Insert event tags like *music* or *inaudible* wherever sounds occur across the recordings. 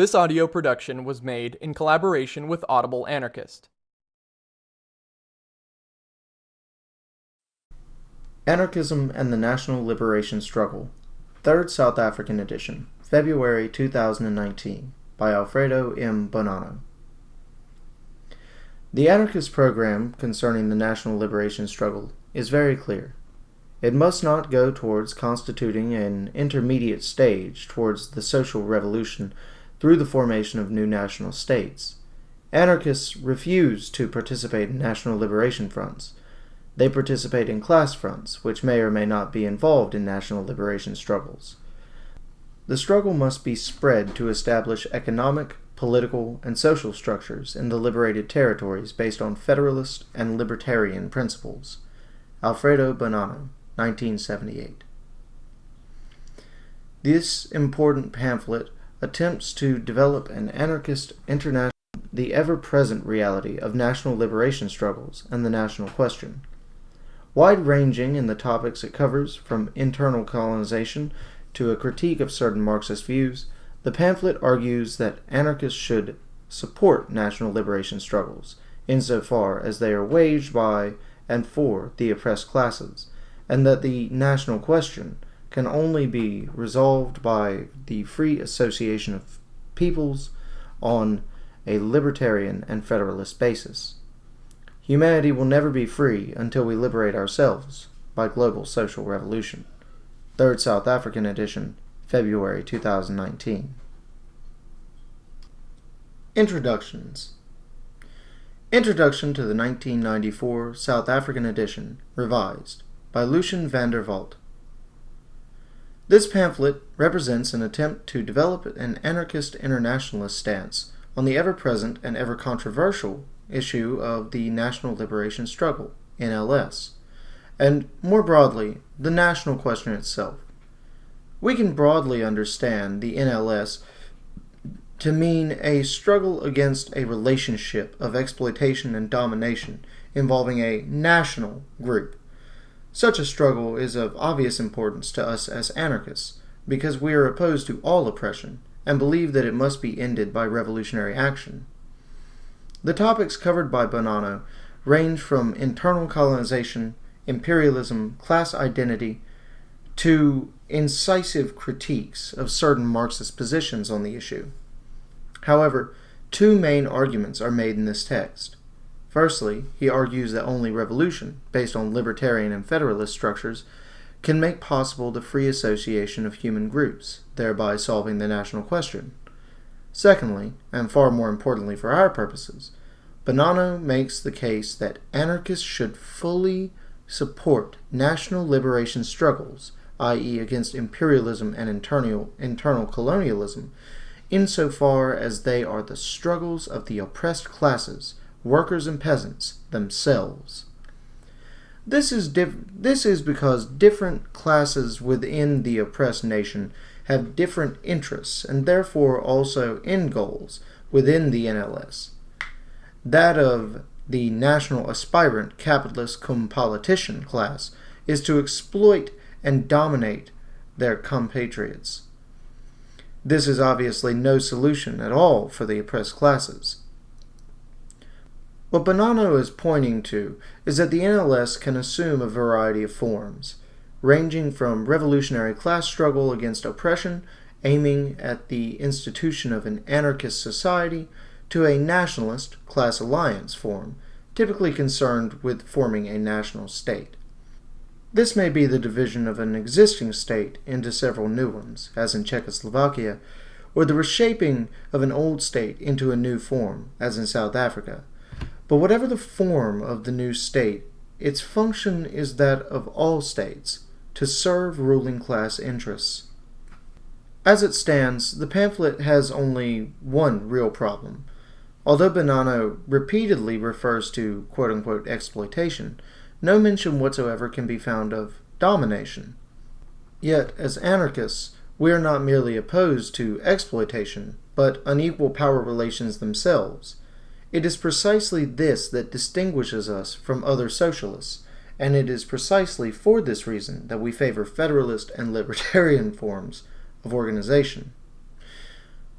This audio production was made in collaboration with Audible Anarchist. Anarchism and the National Liberation Struggle, Third South African Edition, February 2019, by Alfredo M. Bonanno. The anarchist program concerning the national liberation struggle is very clear. It must not go towards constituting an intermediate stage towards the social revolution through the formation of new national states. Anarchists refuse to participate in national liberation fronts. They participate in class fronts, which may or may not be involved in national liberation struggles. The struggle must be spread to establish economic, political, and social structures in the liberated territories based on federalist and libertarian principles. Alfredo Bonanno, 1978. This important pamphlet attempts to develop an anarchist international the ever-present reality of national liberation struggles and the national question. Wide-ranging in the topics it covers, from internal colonization to a critique of certain Marxist views, the pamphlet argues that anarchists should support national liberation struggles, insofar as they are waged by and for the oppressed classes, and that the national question can only be resolved by the free association of peoples on a libertarian and federalist basis. Humanity will never be free until we liberate ourselves by global social revolution. Third South African edition, February 2019. Introductions Introduction to the 1994 South African edition, revised, by Lucien van der. This pamphlet represents an attempt to develop an anarchist internationalist stance on the ever-present and ever-controversial issue of the national liberation struggle, NLS, and more broadly, the national question itself. We can broadly understand the NLS to mean a struggle against a relationship of exploitation and domination involving a national group. Such a struggle is of obvious importance to us as anarchists because we are opposed to all oppression and believe that it must be ended by revolutionary action. The topics covered by Bonanno range from internal colonization, imperialism, class identity, to incisive critiques of certain Marxist positions on the issue. However, two main arguments are made in this text. Firstly, he argues that only revolution, based on libertarian and federalist structures, can make possible the free association of human groups, thereby solving the national question. Secondly, and far more importantly for our purposes, Bonanno makes the case that anarchists should fully support national liberation struggles, i.e. against imperialism and internal, internal colonialism, insofar as they are the struggles of the oppressed classes, workers and peasants, themselves. This is, this is because different classes within the oppressed nation have different interests and therefore also end goals within the NLS. That of the national aspirant capitalist cum politician class is to exploit and dominate their compatriots. This is obviously no solution at all for the oppressed classes. What Bonanno is pointing to is that the NLS can assume a variety of forms, ranging from revolutionary class struggle against oppression, aiming at the institution of an anarchist society, to a nationalist class alliance form, typically concerned with forming a national state. This may be the division of an existing state into several new ones, as in Czechoslovakia, or the reshaping of an old state into a new form, as in South Africa. But whatever the form of the new state, its function is that of all states, to serve ruling class interests. As it stands, the pamphlet has only one real problem. Although Bonanno repeatedly refers to quote-unquote exploitation, no mention whatsoever can be found of domination. Yet, as anarchists, we are not merely opposed to exploitation, but unequal power relations themselves. It is precisely this that distinguishes us from other socialists, and it is precisely for this reason that we favor federalist and libertarian *laughs* forms of organization.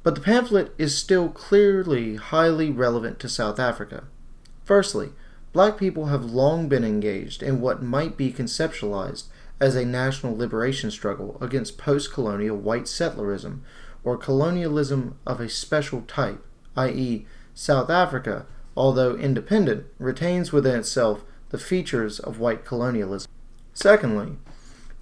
but the pamphlet is still clearly highly relevant to South Africa. Firstly, black people have long been engaged in what might be conceptualized as a national liberation struggle against post colonial white settlerism or colonialism of a special type, i.e., South Africa, although independent, retains within itself the features of white colonialism. Secondly,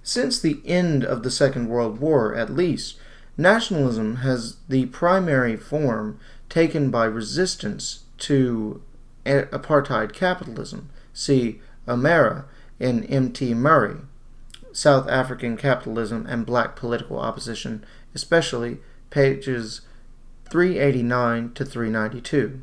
since the end of the Second World War, at least, nationalism has the primary form taken by resistance to apartheid capitalism. See O'Meara in M.T. Murray, South African Capitalism and Black Political Opposition, especially pages 389 to 392.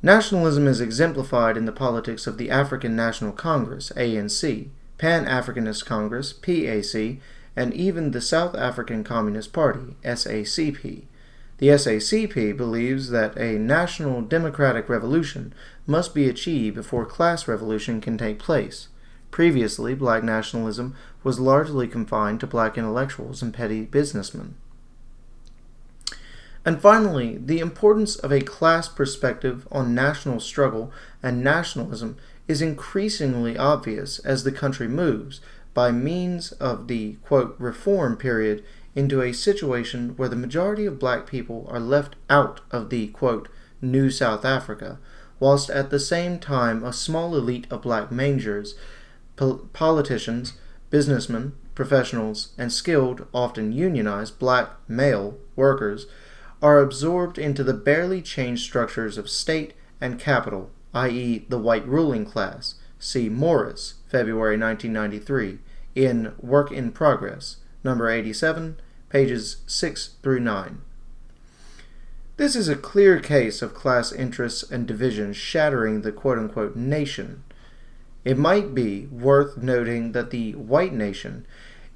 Nationalism is exemplified in the politics of the African National Congress, ANC, Pan Africanist Congress, PAC, and even the South African Communist Party, SACP. The SACP believes that a national democratic revolution must be achieved before class revolution can take place. Previously, black nationalism was largely confined to black intellectuals and petty businessmen. And finally, the importance of a class perspective on national struggle and nationalism is increasingly obvious as the country moves, by means of the quote, reform period, into a situation where the majority of black people are left out of the quote, new South Africa, whilst at the same time a small elite of black mangers, pol politicians, businessmen, professionals, and skilled, often unionized, black male workers are absorbed into the barely changed structures of state and capital, i.e., the white ruling class. See Morris, February 1993, in Work in Progress, number 87, pages 6 through 9. This is a clear case of class interests and divisions shattering the quote unquote nation. It might be worth noting that the white nation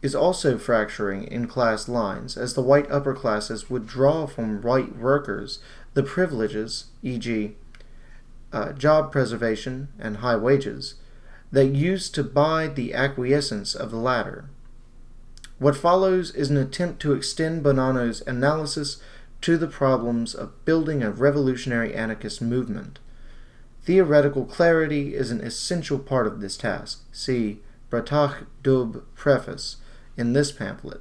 is also fracturing in class lines as the white upper classes would draw from white workers the privileges, e.g., uh, job preservation and high wages, that used to buy the acquiescence of the latter. What follows is an attempt to extend Bonanno's analysis to the problems of building a revolutionary anarchist movement. Theoretical clarity is an essential part of this task. See Bratach Dubh Preface, in this pamphlet.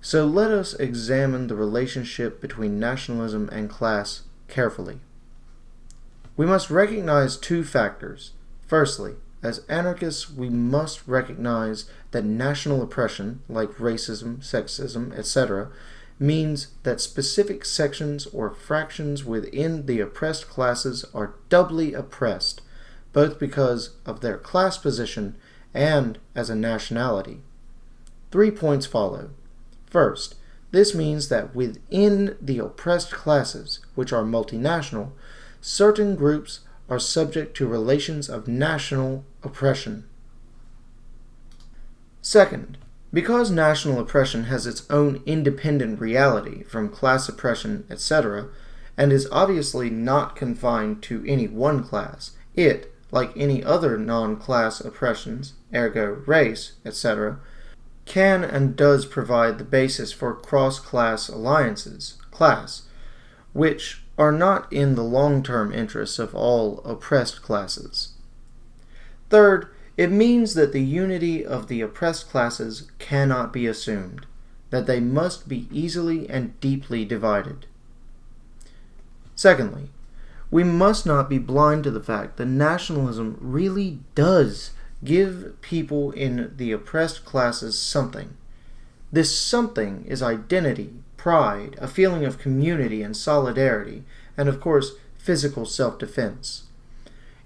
So let us examine the relationship between nationalism and class carefully. We must recognize two factors. Firstly, as anarchists, we must recognize that national oppression, like racism, sexism, etc., means that specific sections or fractions within the oppressed classes are doubly oppressed, both because of their class position and as a nationality. Three points follow. First, this means that within the oppressed classes, which are multinational, certain groups are subject to relations of national oppression. Second, because national oppression has its own independent reality from class oppression, etc., and is obviously not confined to any one class, it, like any other non-class oppressions, ergo race, etc., can and does provide the basis for cross-class alliances, class, which are not in the long-term interests of all oppressed classes. Third, it means that the unity of the oppressed classes cannot be assumed, that they must be easily and deeply divided. Secondly, we must not be blind to the fact that nationalism really does Give people in the oppressed classes something. This something is identity, pride, a feeling of community and solidarity, and of course, physical self defense.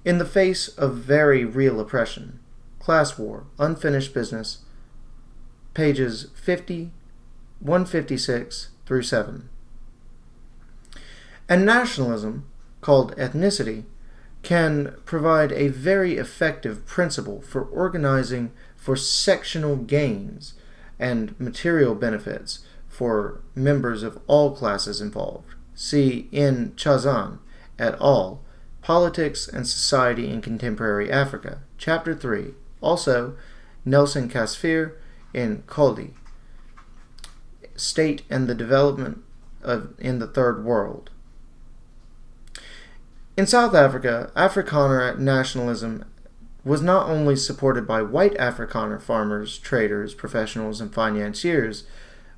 In the face of very real oppression, class war, unfinished business, pages 50, 156 through 7. And nationalism, called ethnicity, can provide a very effective principle for organizing for sectional gains and material benefits for members of all classes involved. See in Chazan et al. Politics and Society in Contemporary Africa, Chapter 3. Also, Nelson Kasfir in Kohli, state and the development of in the third world. In South Africa, Afrikaner nationalism was not only supported by white Afrikaner farmers, traders, professionals, and financiers,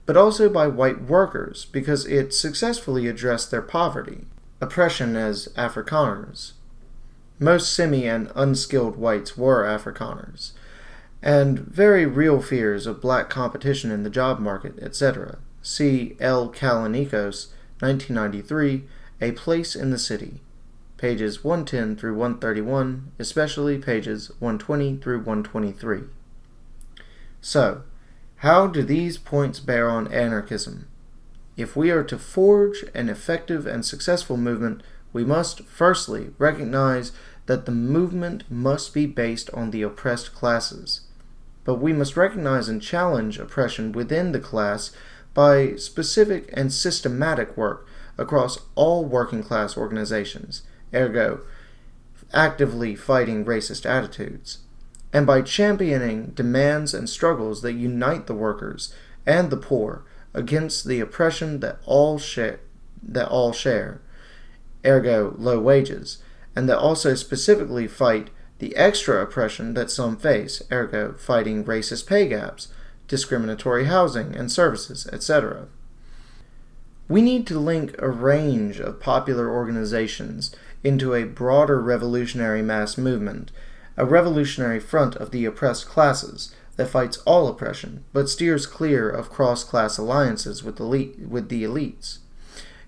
but also by white workers because it successfully addressed their poverty, oppression as Afrikaners. Most semi and unskilled whites were Afrikaners, and very real fears of black competition in the job market, etc. See L. Callinicos, 1993, A Place in the City pages 110 through 131, especially pages 120 through 123. So, how do these points bear on anarchism? If we are to forge an effective and successful movement, we must firstly recognize that the movement must be based on the oppressed classes. But we must recognize and challenge oppression within the class by specific and systematic work across all working class organizations, ergo, actively fighting racist attitudes, and by championing demands and struggles that unite the workers and the poor against the oppression that all share, that all share, ergo low wages, and that also specifically fight the extra oppression that some face, ergo fighting racist pay gaps, discriminatory housing and services, etc. We need to link a range of popular organizations into a broader revolutionary mass movement, a revolutionary front of the oppressed classes that fights all oppression but steers clear of cross-class alliances with, elite, with the elites,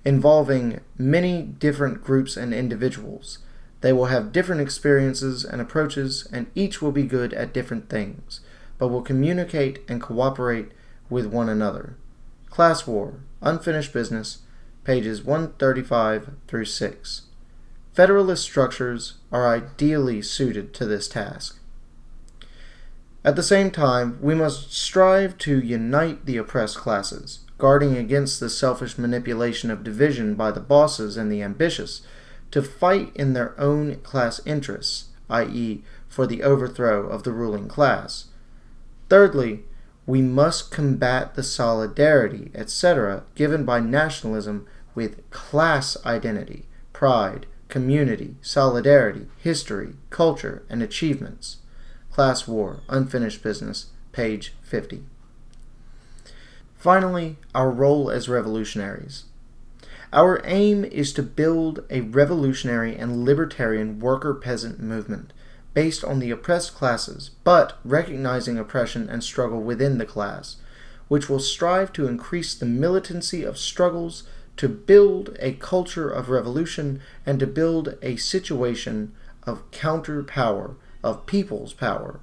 involving many different groups and individuals. They will have different experiences and approaches, and each will be good at different things, but will communicate and cooperate with one another. Class War, Unfinished Business, pages 135 through 6. Federalist structures are ideally suited to this task. At the same time, we must strive to unite the oppressed classes, guarding against the selfish manipulation of division by the bosses and the ambitious, to fight in their own class interests, i.e., for the overthrow of the ruling class. Thirdly, we must combat the solidarity, etc., given by nationalism with class identity, pride, community, solidarity, history, culture, and achievements. Class War, Unfinished Business, page 50. Finally, our role as revolutionaries. Our aim is to build a revolutionary and libertarian worker-peasant movement based on the oppressed classes, but recognizing oppression and struggle within the class, which will strive to increase the militancy of struggles to build a culture of revolution and to build a situation of counter power, of people's power.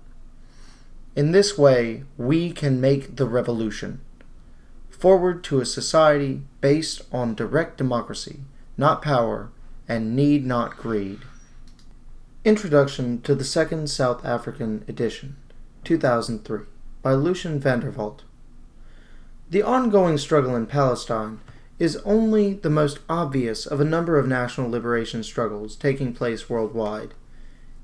In this way, we can make the revolution forward to a society based on direct democracy, not power, and need not greed. Introduction to the Second South African Edition, 2003, by Lucien van der Walt. The ongoing struggle in Palestine is only the most obvious of a number of national liberation struggles taking place worldwide.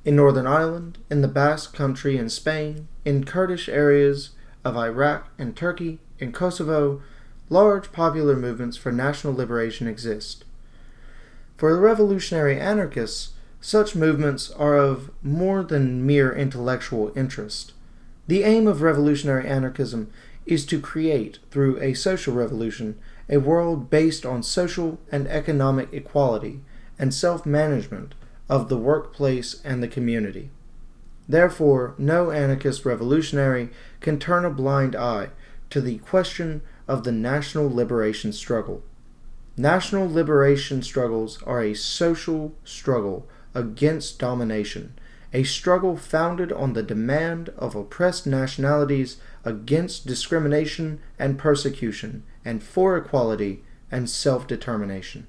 In Northern Ireland, in the Basque Country in Spain, in Kurdish areas of Iraq and Turkey, in Kosovo, large popular movements for national liberation exist. For the revolutionary anarchists, such movements are of more than mere intellectual interest. The aim of revolutionary anarchism is to create, through a social revolution, a world based on social and economic equality and self-management of the workplace and the community. Therefore, no anarchist revolutionary can turn a blind eye to the question of the national liberation struggle. National liberation struggles are a social struggle against domination, a struggle founded on the demand of oppressed nationalities against discrimination and persecution, and for equality and self-determination.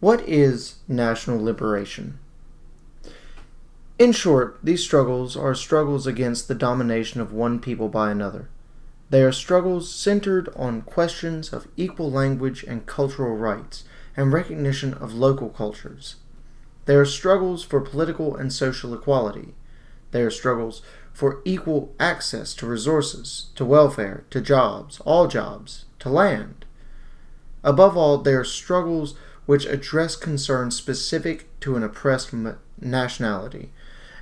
What is national liberation? In short, these struggles are struggles against the domination of one people by another. They are struggles centered on questions of equal language and cultural rights and recognition of local cultures. They are struggles for political and social equality. They are struggles for equal access to resources, to welfare, to jobs, all jobs, to land. Above all, they are struggles which address concerns specific to an oppressed nationality,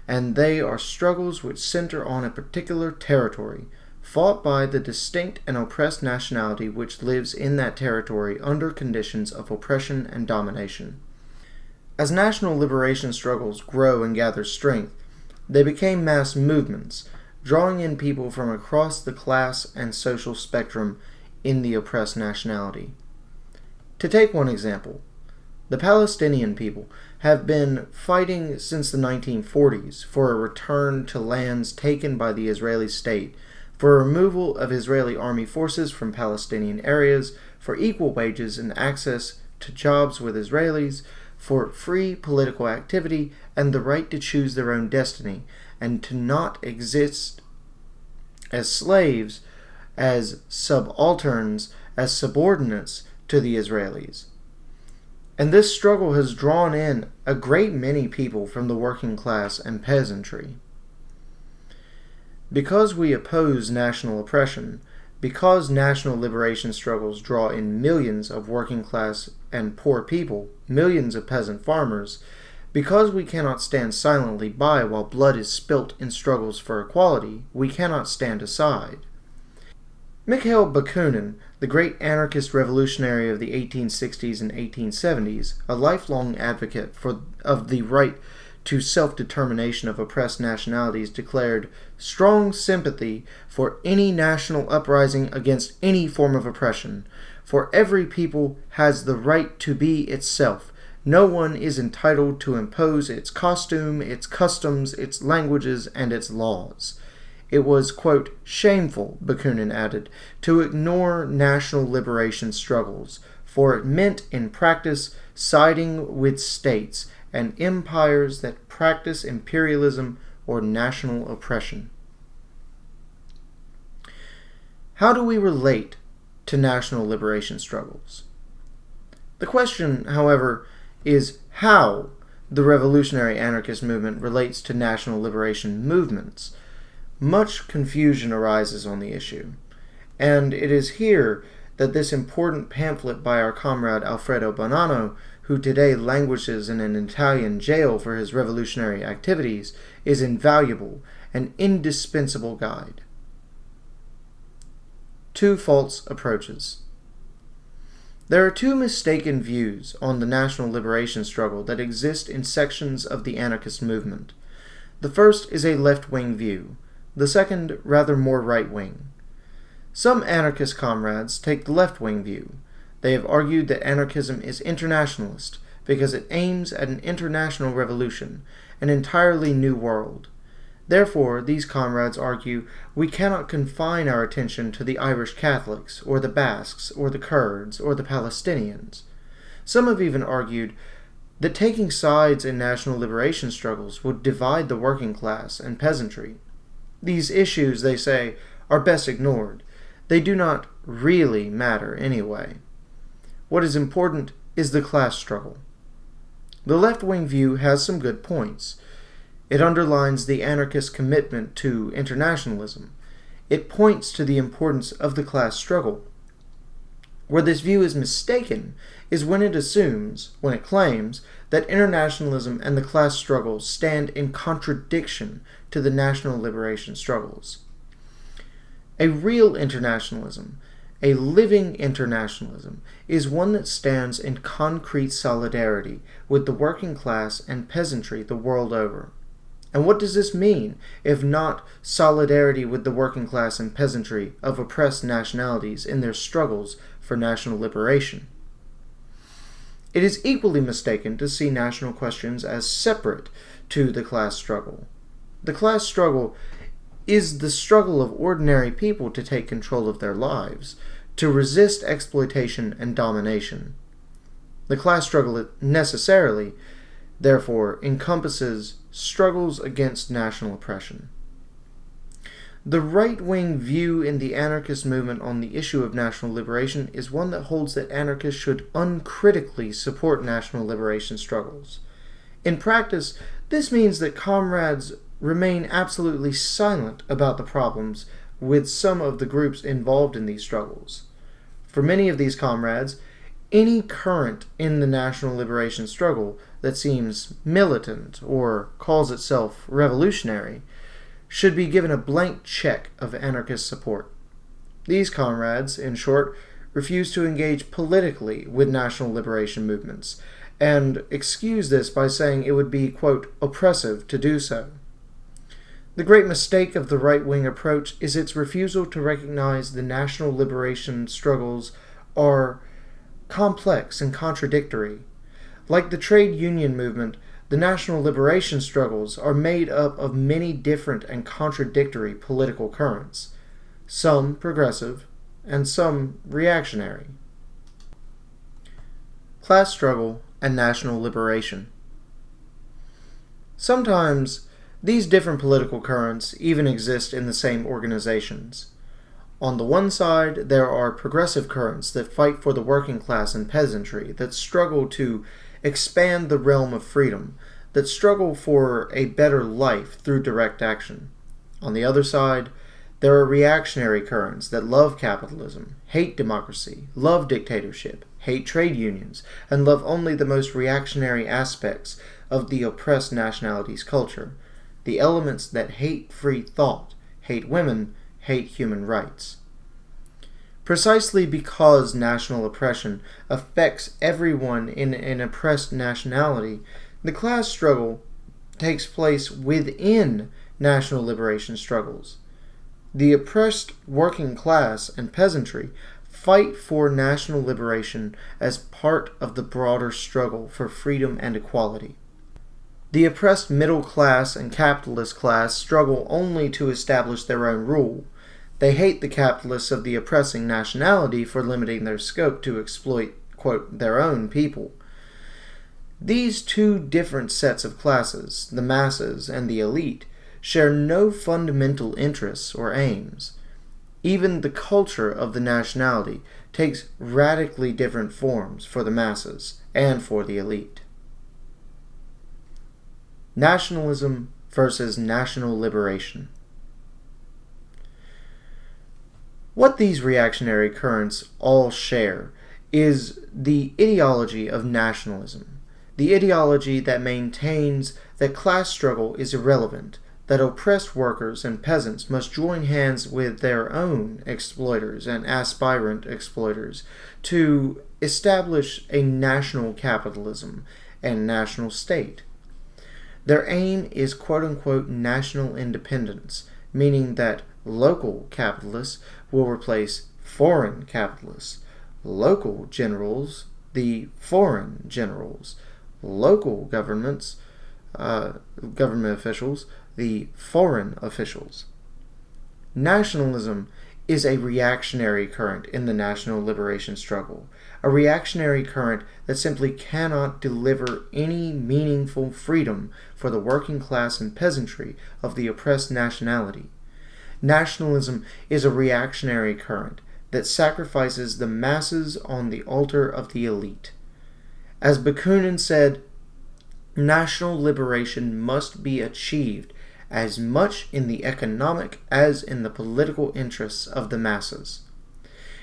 and they are struggles which center on a particular territory, fought by the distinct and oppressed nationality which lives in that territory under conditions of oppression and domination. As national liberation struggles grow and gather strength, they became mass movements, drawing in people from across the class and social spectrum in the oppressed nationality. To take one example, the Palestinian people have been fighting since the 1940s for a return to lands taken by the Israeli state, for removal of Israeli army forces from Palestinian areas, for equal wages and access to jobs with Israelis, for free political activity and the right to choose their own destiny, and to not exist as slaves, as subalterns, as subordinates to the Israelis. And this struggle has drawn in a great many people from the working class and peasantry. Because we oppose national oppression, because national liberation struggles draw in millions of working class and poor people, millions of peasant farmers, because we cannot stand silently by while blood is spilt in struggles for equality, we cannot stand aside. Mikhail Bakunin, the great anarchist revolutionary of the 1860s and 1870s, a lifelong advocate for, of the right to self determination of oppressed nationalities, declared strong sympathy for any national uprising against any form of oppression. For every people has the right to be itself. No one is entitled to impose its costume, its customs, its languages, and its laws. It was, quote, shameful, Bakunin added, to ignore national liberation struggles, for it meant in practice siding with states and empires that practice imperialism or national oppression. How do we relate to national liberation struggles? The question, however, is how the revolutionary anarchist movement relates to national liberation movements much confusion arises on the issue, and it is here that this important pamphlet by our comrade Alfredo Bonanno, who today languishes in an Italian jail for his revolutionary activities, is invaluable and indispensable guide. Two false approaches. There are two mistaken views on the national liberation struggle that exist in sections of the anarchist movement. The first is a left wing view, the second rather more right wing. Some anarchist comrades take the left wing view. They have argued that anarchism is internationalist because it aims at an international revolution, an entirely new world. Therefore, these comrades argue we cannot confine our attention to the Irish Catholics, or the Basques, or the Kurds, or the Palestinians. Some have even argued that taking sides in national liberation struggles would divide the working class and peasantry. These issues, they say, are best ignored. They do not really matter anyway. What is important is the class struggle. The left wing view has some good points. It underlines the anarchist commitment to internationalism. It points to the importance of the class struggle. Where this view is mistaken is when it assumes, when it claims, that internationalism and the class struggle stand in contradiction to the national liberation struggles. A real internationalism, a living internationalism, is one that stands in concrete solidarity with the working class and peasantry the world over. And what does this mean, if not solidarity with the working class and peasantry of oppressed nationalities in their struggles for national liberation? It is equally mistaken to see national questions as separate to the class struggle. The class struggle is the struggle of ordinary people to take control of their lives, to resist exploitation and domination. The class struggle necessarily, therefore, encompasses struggles against national oppression. The right wing view in the anarchist movement on the issue of national liberation is one that holds that anarchists should uncritically support national liberation struggles. In practice, this means that comrades remain absolutely silent about the problems with some of the groups involved in these struggles. For many of these comrades, any current in the national liberation struggle that seems militant or calls itself revolutionary should be given a blank check of anarchist support. These comrades, in short, refuse to engage politically with national liberation movements and excuse this by saying it would be, quote, oppressive to do so. The great mistake of the right wing approach is its refusal to recognize the national liberation struggles are complex and contradictory. Like the trade union movement, the national liberation struggles are made up of many different and contradictory political currents, some progressive and some reactionary. Class struggle and national liberation. Sometimes these different political currents even exist in the same organizations. On the one side, there are progressive currents that fight for the working class and peasantry, that struggle to expand the realm of freedom, that struggle for a better life through direct action. On the other side, there are reactionary currents that love capitalism, hate democracy, love dictatorship, hate trade unions, and love only the most reactionary aspects of the oppressed nationality's culture, the elements that hate free thought, hate women, hate human rights. Precisely because national oppression affects everyone in an oppressed nationality, the class struggle takes place within national liberation struggles. The oppressed working class and peasantry fight for national liberation as part of the broader struggle for freedom and equality. The oppressed middle class and capitalist class struggle only to establish their own rule. They hate the capitalists of the oppressing nationality for limiting their scope to exploit, quote, their own people. These two different sets of classes, the masses and the elite, share no fundamental interests or aims. Even the culture of the nationality takes radically different forms for the masses and for the elite. Nationalism versus national liberation. What these reactionary currents all share is the ideology of nationalism, the ideology that maintains that class struggle is irrelevant, that oppressed workers and peasants must join hands with their own exploiters and aspirant exploiters to establish a national capitalism and national state. Their aim is quote unquote national independence, meaning that local capitalists will replace foreign capitalists, local generals, the foreign generals, local governments, uh, government officials, the foreign officials. Nationalism is a reactionary current in the national liberation struggle, a reactionary current that simply cannot deliver any meaningful freedom for the working class and peasantry of the oppressed nationality. Nationalism is a reactionary current that sacrifices the masses on the altar of the elite. As Bakunin said, national liberation must be achieved as much in the economic as in the political interests of the masses.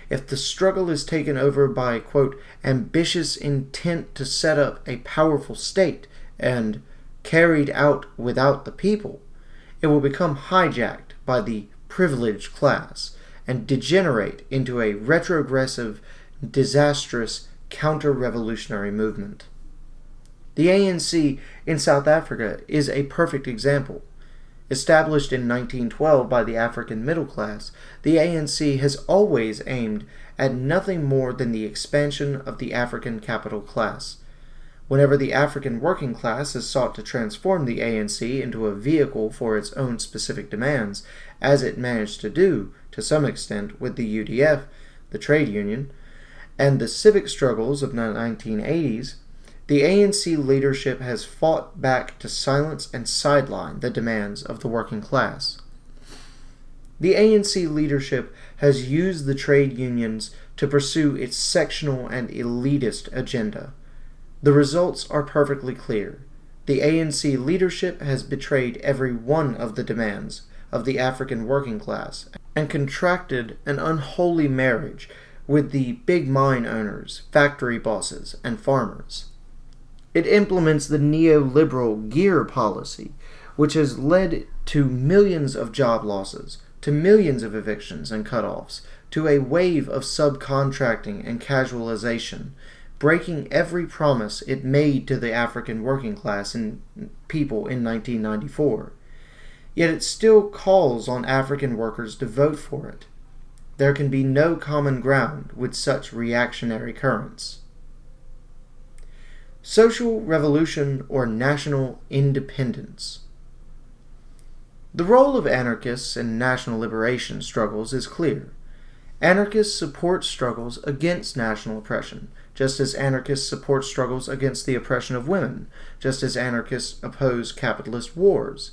If the struggle is taken over by, quote, ambitious intent to set up a powerful state and carried out without the people, it will become hijacked by the privileged class and degenerate into a retrogressive, disastrous counter revolutionary movement. The ANC in South Africa is a perfect example. Established in 1912 by the African middle class, the ANC has always aimed at nothing more than the expansion of the African capital class. Whenever the African working class has sought to transform the ANC into a vehicle for its own specific demands, as it managed to do, to some extent, with the UDF, the trade union, and the civic struggles of the 1980s, the ANC leadership has fought back to silence and sideline the demands of the working class. The ANC leadership has used the trade unions to pursue its sectional and elitist agenda. The results are perfectly clear. the ANC leadership has betrayed every one of the demands of the African working class and contracted an unholy marriage with the big mine owners, factory bosses, and farmers. It implements the neoliberal GEAR policy, which has led to millions of job losses, to millions of evictions and cutoffs, to a wave of subcontracting and casualization, breaking every promise it made to the African working class and people in 1994. Yet it still calls on African workers to vote for it. There can be no common ground with such reactionary currents. Social revolution or national independence. The role of anarchists in national liberation struggles is clear. Anarchists support struggles against national oppression, just as anarchists support struggles against the oppression of women, just as anarchists oppose capitalist wars.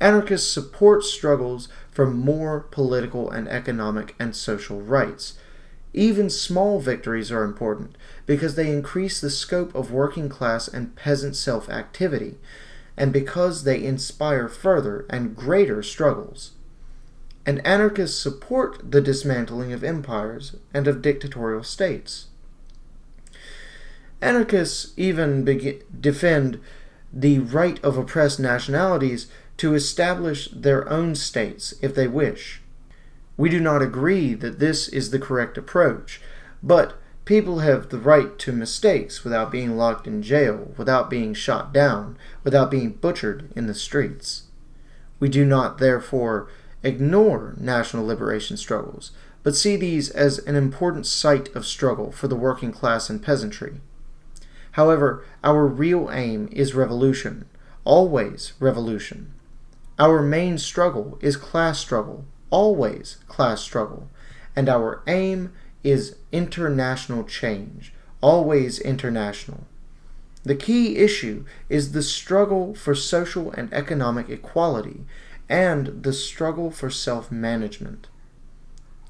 Anarchists support struggles for more political and economic and social rights. Even small victories are important because they increase the scope of working class and peasant self activity, and because they inspire further and greater struggles. And anarchists support the dismantling of empires and of dictatorial states. Anarchists even defend the right of oppressed nationalities to establish their own states if they wish. We do not agree that this is the correct approach, but people have the right to mistakes without being locked in jail, without being shot down, without being butchered in the streets. We do not, therefore, ignore national liberation struggles, but see these as an important site of struggle for the working class and peasantry. However, our real aim is revolution, always revolution. Our main struggle is class struggle, always class struggle, and our aim is international change, always international. The key issue is the struggle for social and economic equality and the struggle for self management.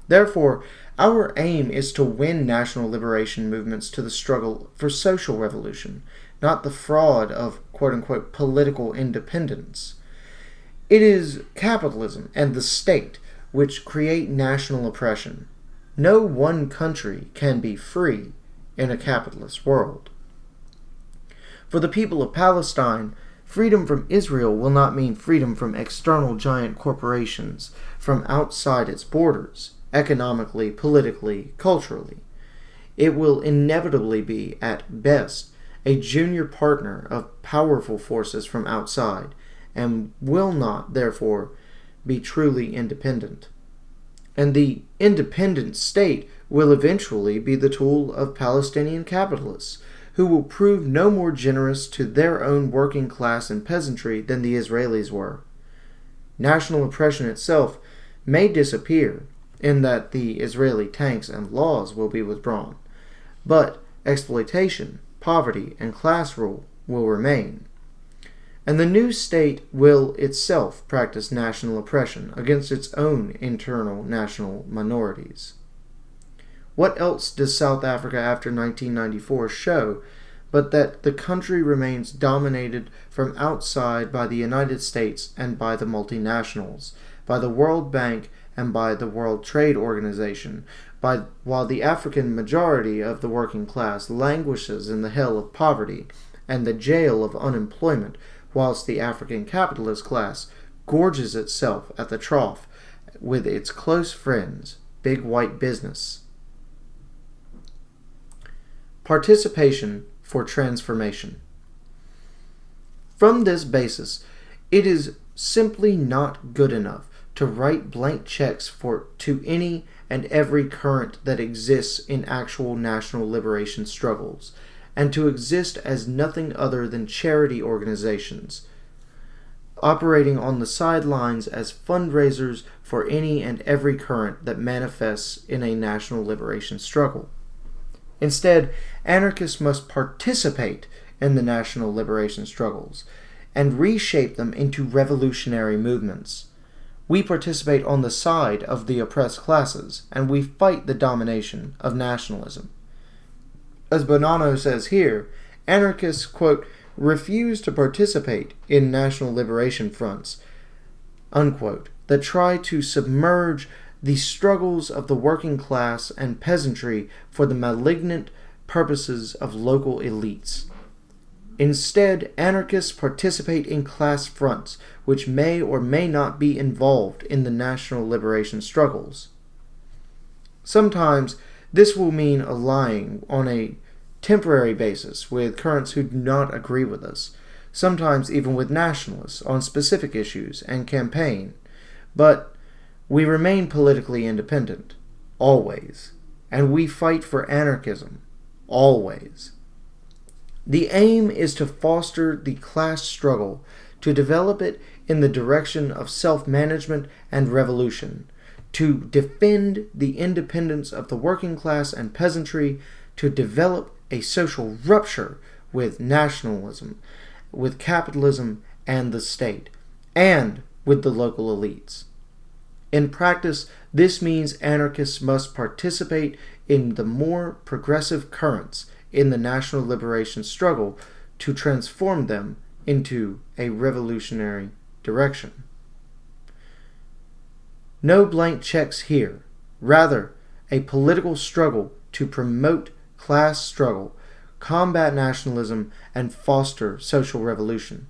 Therefore, our aim is to win national liberation movements to the struggle for social revolution, not the fraud of quote unquote political independence. It is capitalism and the state which create national oppression. No one country can be free in a capitalist world. For the people of Palestine, freedom from Israel will not mean freedom from external giant corporations from outside its borders economically, politically, culturally. It will inevitably be, at best, a junior partner of powerful forces from outside, and will not, therefore, be truly independent. And the independent state will eventually be the tool of Palestinian capitalists, who will prove no more generous to their own working class and peasantry than the Israelis were. National oppression itself may disappear, in that the Israeli tanks and laws will be withdrawn, but exploitation, poverty, and class rule will remain. And the new state will itself practice national oppression against its own internal national minorities. What else does South Africa after 1994 show but that the country remains dominated from outside by the United States and by the multinationals, by the World Bank and by the World Trade Organization, by, while the African majority of the working class languishes in the hell of poverty and the jail of unemployment, whilst the African capitalist class gorges itself at the trough with its close friends, big white business. Participation for transformation. From this basis, it is simply not good enough to write blank checks for to any and every current that exists in actual national liberation struggles, and to exist as nothing other than charity organizations, operating on the sidelines as fundraisers for any and every current that manifests in a national liberation struggle. Instead, anarchists must participate in the national liberation struggles and reshape them into revolutionary movements. We participate on the side of the oppressed classes, and we fight the domination of nationalism. As Bonanno says here, anarchists, quote, refuse to participate in national liberation fronts, unquote, that try to submerge the struggles of the working class and peasantry for the malignant purposes of local elites. Instead, anarchists participate in class fronts which may or may not be involved in the national liberation struggles. Sometimes this will mean allying on a temporary basis with currents who do not agree with us, sometimes even with nationalists on specific issues and campaign, but we remain politically independent, always, and we fight for anarchism, always. The aim is to foster the class struggle, to develop it in the direction of self management and revolution, to defend the independence of the working class and peasantry, to develop a social rupture with nationalism, with capitalism and the state, and with the local elites. In practice, this means anarchists must participate in the more progressive currents in the national liberation struggle to transform them into a revolutionary direction. No blank checks here, rather, a political struggle to promote class struggle, combat nationalism, and foster social revolution.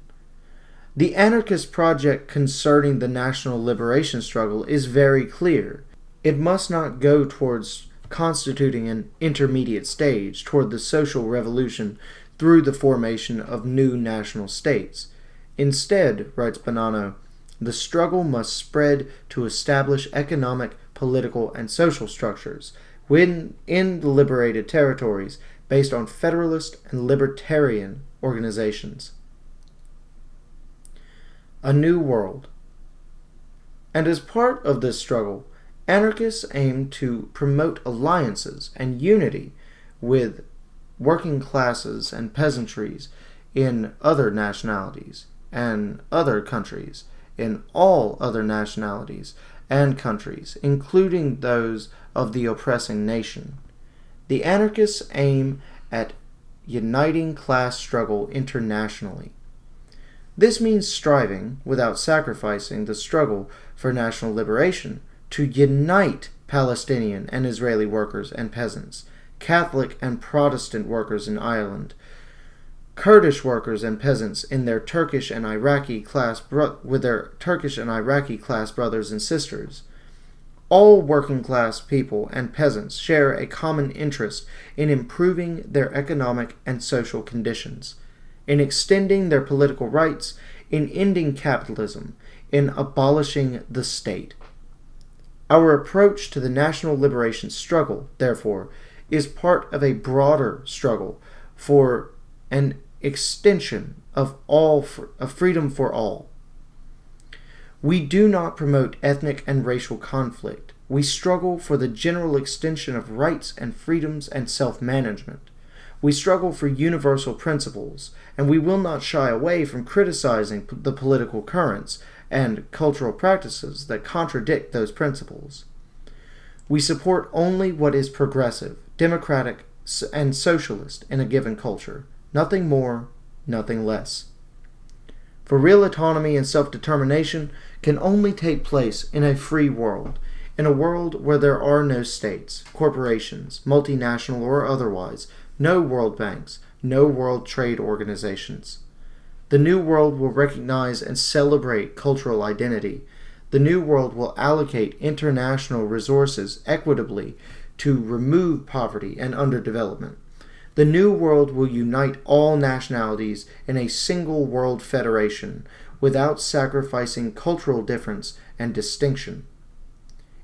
The anarchist project concerning the national liberation struggle is very clear. It must not go towards constituting an intermediate stage toward the social revolution through the formation of new national states. Instead, writes Bonanno, the struggle must spread to establish economic, political, and social structures when in the liberated territories based on federalist and libertarian organizations a new world. And as part of this struggle, anarchists aim to promote alliances and unity with working classes and peasantries in other nationalities and other countries, in all other nationalities and countries, including those of the oppressing nation. The anarchists aim at uniting class struggle internationally this means striving, without sacrificing the struggle for national liberation, to unite Palestinian and Israeli workers and peasants, Catholic and Protestant workers in Ireland, Kurdish workers and peasants in their Turkish and Iraqi class with their Turkish and Iraqi class brothers and sisters. All working class people and peasants share a common interest in improving their economic and social conditions in extending their political rights, in ending capitalism, in abolishing the state. Our approach to the national liberation struggle, therefore, is part of a broader struggle for an extension of all of freedom for all. We do not promote ethnic and racial conflict. We struggle for the general extension of rights and freedoms and self-management. We struggle for universal principles, and we will not shy away from criticizing the political currents and cultural practices that contradict those principles. We support only what is progressive, democratic, and socialist in a given culture, nothing more, nothing less. For real autonomy and self determination can only take place in a free world, in a world where there are no states, corporations, multinational or otherwise, no world banks, no world trade organizations. The New World will recognize and celebrate cultural identity. The New World will allocate international resources equitably to remove poverty and underdevelopment. The New World will unite all nationalities in a single world federation without sacrificing cultural difference and distinction.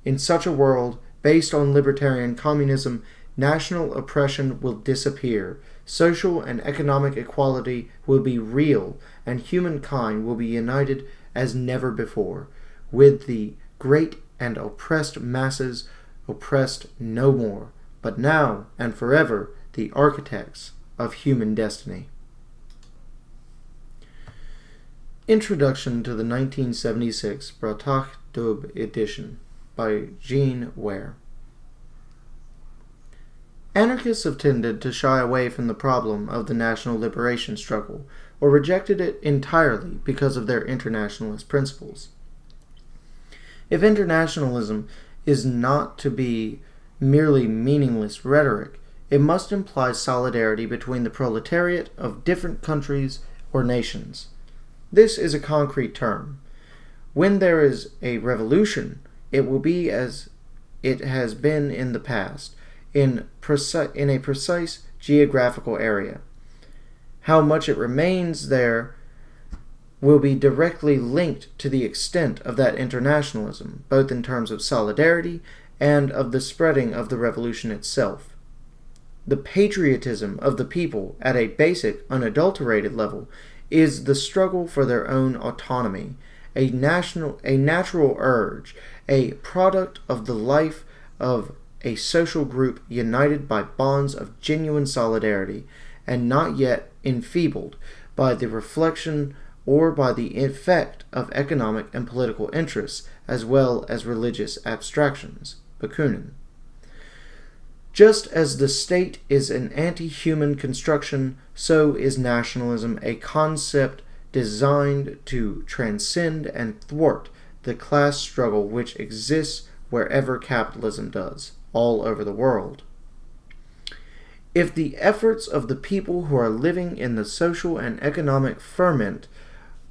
In such a world, based on libertarian communism national oppression will disappear, social and economic equality will be real, and humankind will be united as never before, with the great and oppressed masses oppressed no more, but now and forever the architects of human destiny. Introduction to the 1976 Bratach Dubh edition by Jean Weir Anarchists have tended to shy away from the problem of the national liberation struggle or rejected it entirely because of their internationalist principles. If internationalism is not to be merely meaningless rhetoric, it must imply solidarity between the proletariat of different countries or nations. This is a concrete term. When there is a revolution, it will be as it has been in the past, in, preci- in a precise geographical area. How much it remains there will be directly linked to the extent of that internationalism, both in terms of solidarity and of the spreading of the revolution itself. The patriotism of the people at a basic, unadulterated level is the struggle for their own autonomy, a national a natural urge, a product of the life of a social group united by bonds of genuine solidarity and not yet enfeebled by the reflection or by the effect of economic and political interests as well as religious abstractions. Bakunin. Just as the state is an anti human construction, so is nationalism a concept designed to transcend and thwart the class struggle which exists wherever capitalism does, all over the world. If the efforts of the people who are living in the social and economic ferment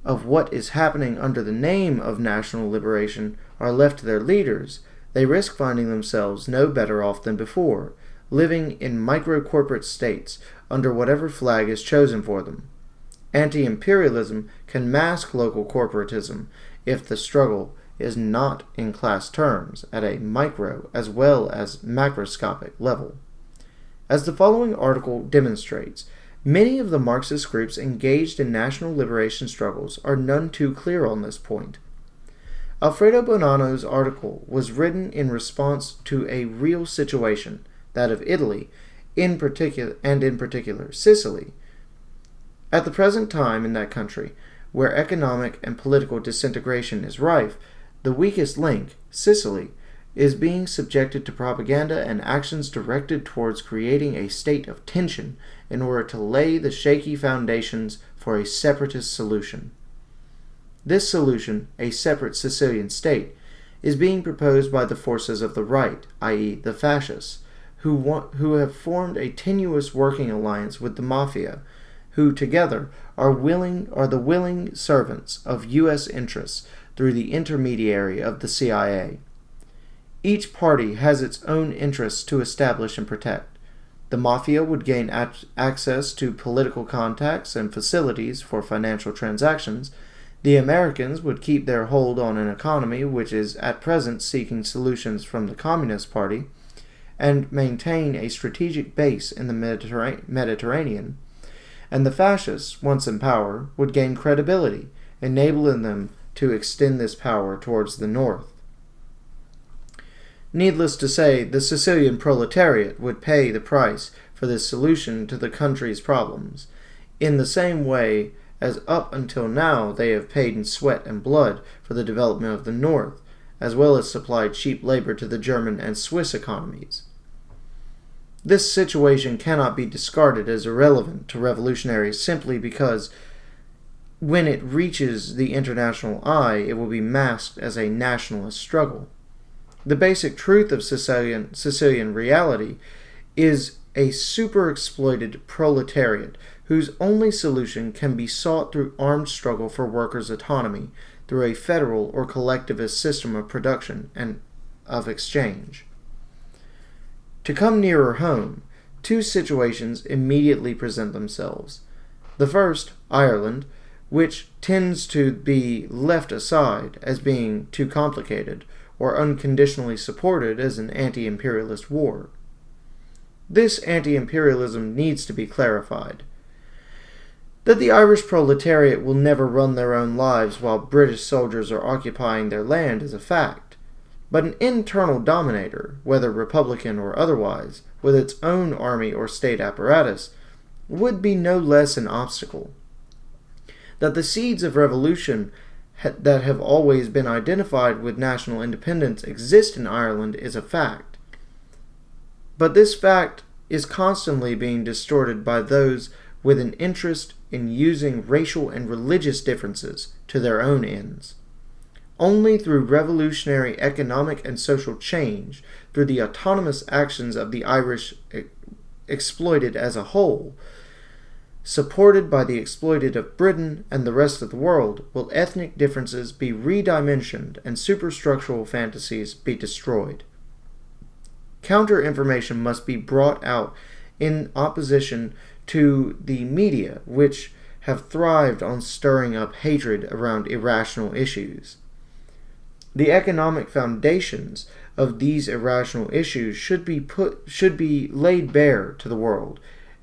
of what is happening under the name of national liberation are left to their leaders, they risk finding themselves no better off than before, living in micro corporate states under whatever flag is chosen for them. Anti imperialism can mask local corporatism if the struggle is not in class terms at a micro as well as macroscopic level. As the following article demonstrates, Many of the Marxist groups engaged in national liberation struggles are none too clear on this point. Alfredo Bonanno's article was written in response to a real situation, that of Italy, in particular and in particular Sicily. At the present time in that country, where economic and political disintegration is rife, the weakest link, Sicily, is being subjected to propaganda and actions directed towards creating a state of tension in order to lay the shaky foundations for a separatist solution. This solution, a separate Sicilian state, is being proposed by the forces of the right, i.e., the fascists, who, want, who have formed a tenuous working alliance with the mafia, who together are willing are the willing servants of U.S. interests through the intermediary of the CIA. Each party has its own interests to establish and protect. The mafia would gain access to political contacts and facilities for financial transactions. The Americans would keep their hold on an economy which is at present seeking solutions from the Communist Party and maintain a strategic base in the Mediterra Mediterranean. And the fascists, once in power, would gain credibility, enabling them to extend this power towards the north. Needless to say, the Sicilian proletariat would pay the price for this solution to the country's problems, in the same way as up until now they have paid in sweat and blood for the development of the North, as well as supplied cheap labor to the German and Swiss economies. This situation cannot be discarded as irrelevant to revolutionaries simply because when it reaches the international eye, it will be masked as a nationalist struggle. The basic truth of Sicilian, Sicilian reality is a super exploited proletariat whose only solution can be sought through armed struggle for workers' autonomy through a federal or collectivist system of production and of exchange. To come nearer home, two situations immediately present themselves. The first, Ireland, which tends to be left aside as being too complicated, or unconditionally supported as an anti imperialist war. This anti imperialism needs to be clarified. That the Irish proletariat will never run their own lives while British soldiers are occupying their land is a fact, but an internal dominator, whether Republican or otherwise, with its own army or state apparatus, would be no less an obstacle. That the seeds of revolution that have always been identified with national independence exist in Ireland is a fact. But this fact is constantly being distorted by those with an interest in using racial and religious differences to their own ends. Only through revolutionary economic and social change, through the autonomous actions of the Irish exploited as a whole, supported by the exploited of Britain and the rest of the world, will ethnic differences be redimensioned and superstructural fantasies be destroyed. Counter information must be brought out in opposition to the media, which have thrived on stirring up hatred around irrational issues. The economic foundations of these irrational issues should be put should be laid bare to the world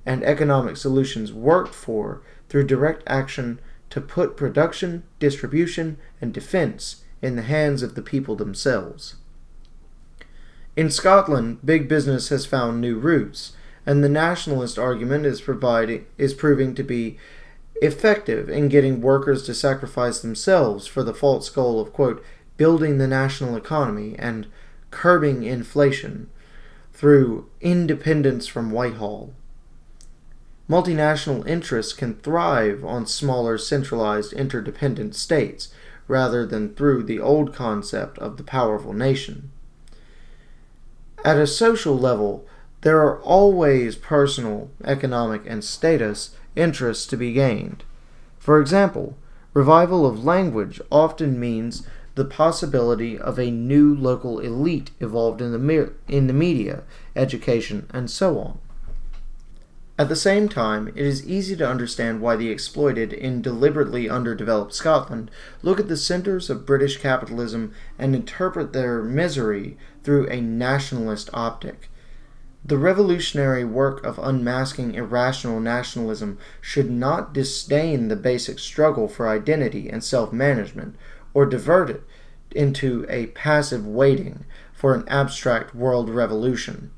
and economic solutions worked for through direct action to put production, distribution, and defense in the hands of the people themselves. In Scotland, big business has found new roots, and the nationalist argument is providing is proving to be effective in getting workers to sacrifice themselves for the false goal of quote building the national economy and curbing inflation through independence from Whitehall. Multinational interests can thrive on smaller, centralized, interdependent states rather than through the old concept of the powerful nation. At a social level, there are always personal, economic, and status interests to be gained. For example, revival of language often means the possibility of a new local elite evolved in the, in the media, education, and so on. At the same time, it is easy to understand why the exploited in deliberately underdeveloped Scotland look at the centres of British capitalism and interpret their misery through a nationalist optic. The revolutionary work of unmasking irrational nationalism should not disdain the basic struggle for identity and self management, or divert it into a passive waiting for an abstract world revolution.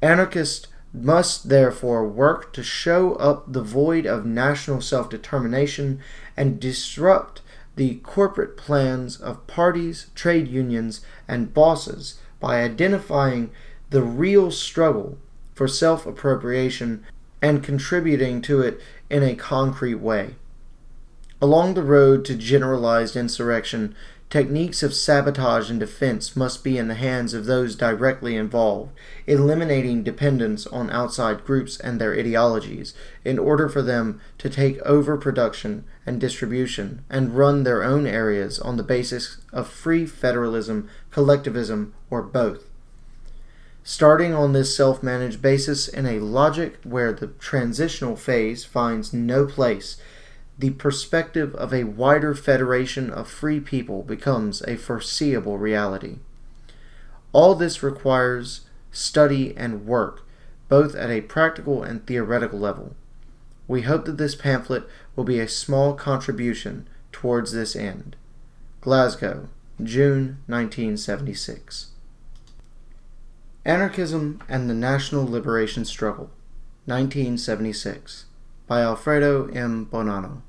Anarchists must therefore work to show up the void of national self determination and disrupt the corporate plans of parties, trade unions, and bosses by identifying the real struggle for self appropriation and contributing to it in a concrete way. Along the road to generalized insurrection, Techniques of sabotage and defense must be in the hands of those directly involved, eliminating dependence on outside groups and their ideologies in order for them to take over production and distribution and run their own areas on the basis of free federalism, collectivism, or both. Starting on this self managed basis in a logic where the transitional phase finds no place the perspective of a wider federation of free people becomes a foreseeable reality. All this requires study and work, both at a practical and theoretical level. We hope that this pamphlet will be a small contribution towards this end. Glasgow, June 1976. Anarchism and the National Liberation Struggle, 1976 by Alfredo M. Bonanno.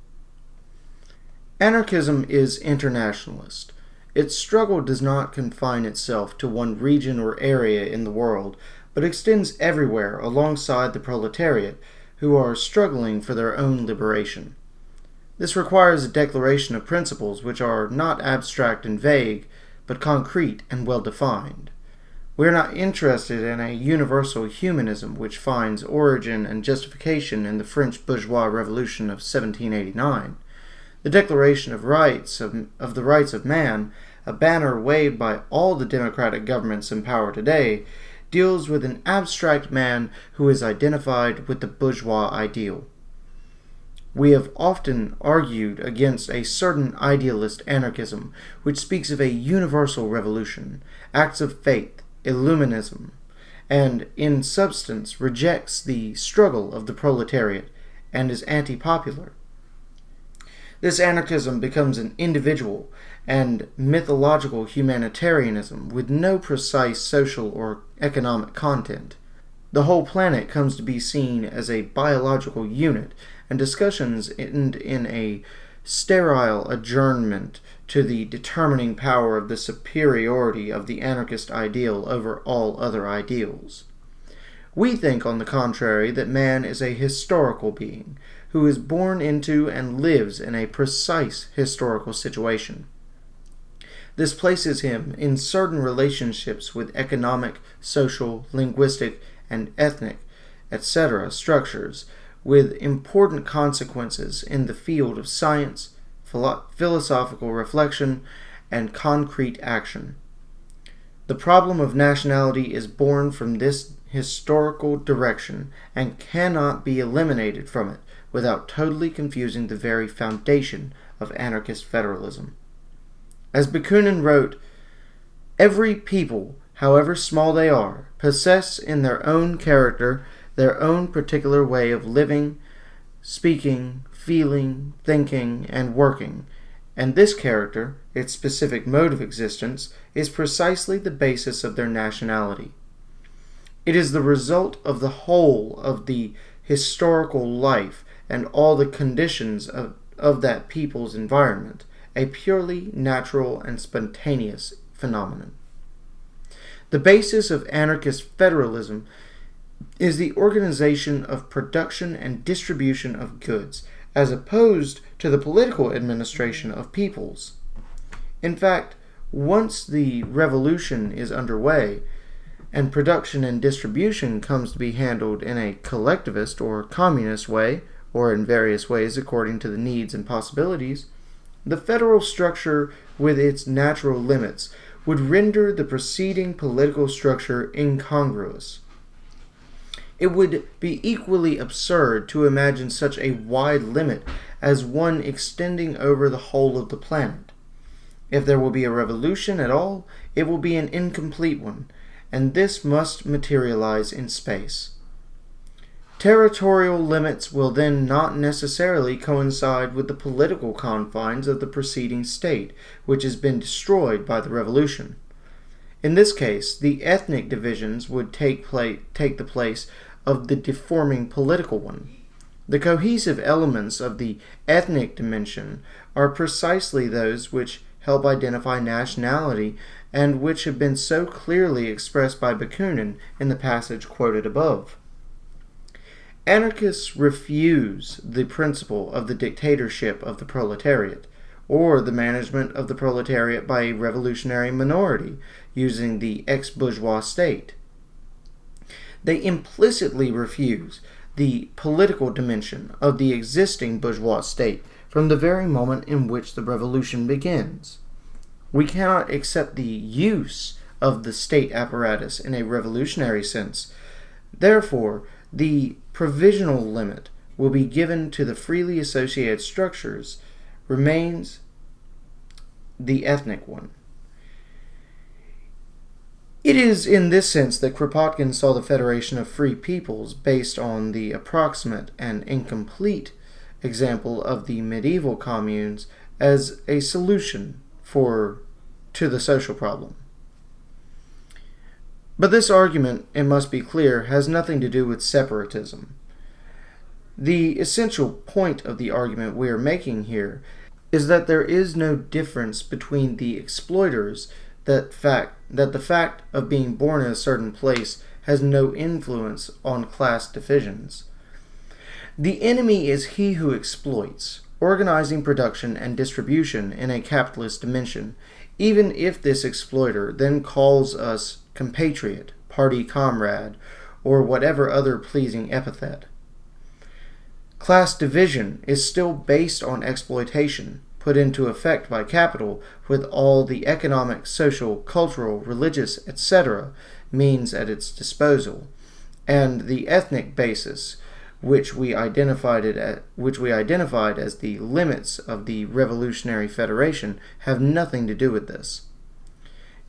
Anarchism is internationalist. Its struggle does not confine itself to one region or area in the world, but extends everywhere alongside the proletariat, who are struggling for their own liberation. This requires a declaration of principles which are not abstract and vague, but concrete and well defined. We are not interested in a universal humanism which finds origin and justification in the French bourgeois revolution of 1789. The Declaration of Rights of, of the Rights of Man, a banner waved by all the democratic governments in power today, deals with an abstract man who is identified with the bourgeois ideal. We have often argued against a certain idealist anarchism which speaks of a universal revolution, acts of faith, Illuminism, and in substance rejects the struggle of the proletariat and is anti popular. This anarchism becomes an individual and mythological humanitarianism with no precise social or economic content. The whole planet comes to be seen as a biological unit, and discussions end in a sterile adjournment to the determining power of the superiority of the anarchist ideal over all other ideals. We think, on the contrary, that man is a historical being who is born into and lives in a precise historical situation. This places him in certain relationships with economic, social, linguistic, and ethnic, etc., structures with important consequences in the field of science, philo- philosophical reflection, and concrete action. The problem of nationality is born from this historical direction and cannot be eliminated from it without totally confusing the very foundation of anarchist federalism. As Bakunin wrote, every people, however small they are, possess in their own character their own particular way of living, speaking, feeling, thinking, and working, and this character, its specific mode of existence, is precisely the basis of their nationality. It is the result of the whole of the historical life and all the conditions of, of that people's environment, a purely natural and spontaneous phenomenon. The basis of anarchist federalism is the organization of production and distribution of goods, as opposed to the political administration of peoples. In fact, once the revolution is underway, and production and distribution comes to be handled in a collectivist or communist way, or in various ways according to the needs and possibilities, the federal structure with its natural limits would render the preceding political structure incongruous. It would be equally absurd to imagine such a wide limit as one extending over the whole of the planet. If there will be a revolution at all, it will be an incomplete one, and this must materialize in space. Territorial limits will then not necessarily coincide with the political confines of the preceding state, which has been destroyed by the revolution. In this case, the ethnic divisions would take, take the place of the deforming political one. The cohesive elements of the ethnic dimension are precisely those which help identify nationality and which have been so clearly expressed by Bakunin in the passage quoted above. Anarchists refuse the principle of the dictatorship of the proletariat, or the management of the proletariat by a revolutionary minority using the ex bourgeois state. They implicitly refuse the political dimension of the existing bourgeois state from the very moment in which the revolution begins. We cannot accept the use of the state apparatus in a revolutionary sense. Therefore, the provisional limit will be given to the freely associated structures remains the ethnic one. It is in this sense that Kropotkin saw the Federation of Free Peoples based on the approximate and incomplete example of the medieval communes as a solution for to the social problem. But this argument, it must be clear, has nothing to do with separatism. The essential point of the argument we are making here is that there is no difference between the exploiters that fact that the fact of being born in a certain place has no influence on class divisions. The enemy is he who exploits, organizing production and distribution in a capitalist dimension, even if this exploiter then calls us compatriot, party comrade, or whatever other pleasing epithet. Class division is still based on exploitation, put into effect by capital with all the economic, social, cultural, religious, etc. means at its disposal, and the ethnic basis, which we identified it at, which we identified as the limits of the revolutionary federation, have nothing to do with this.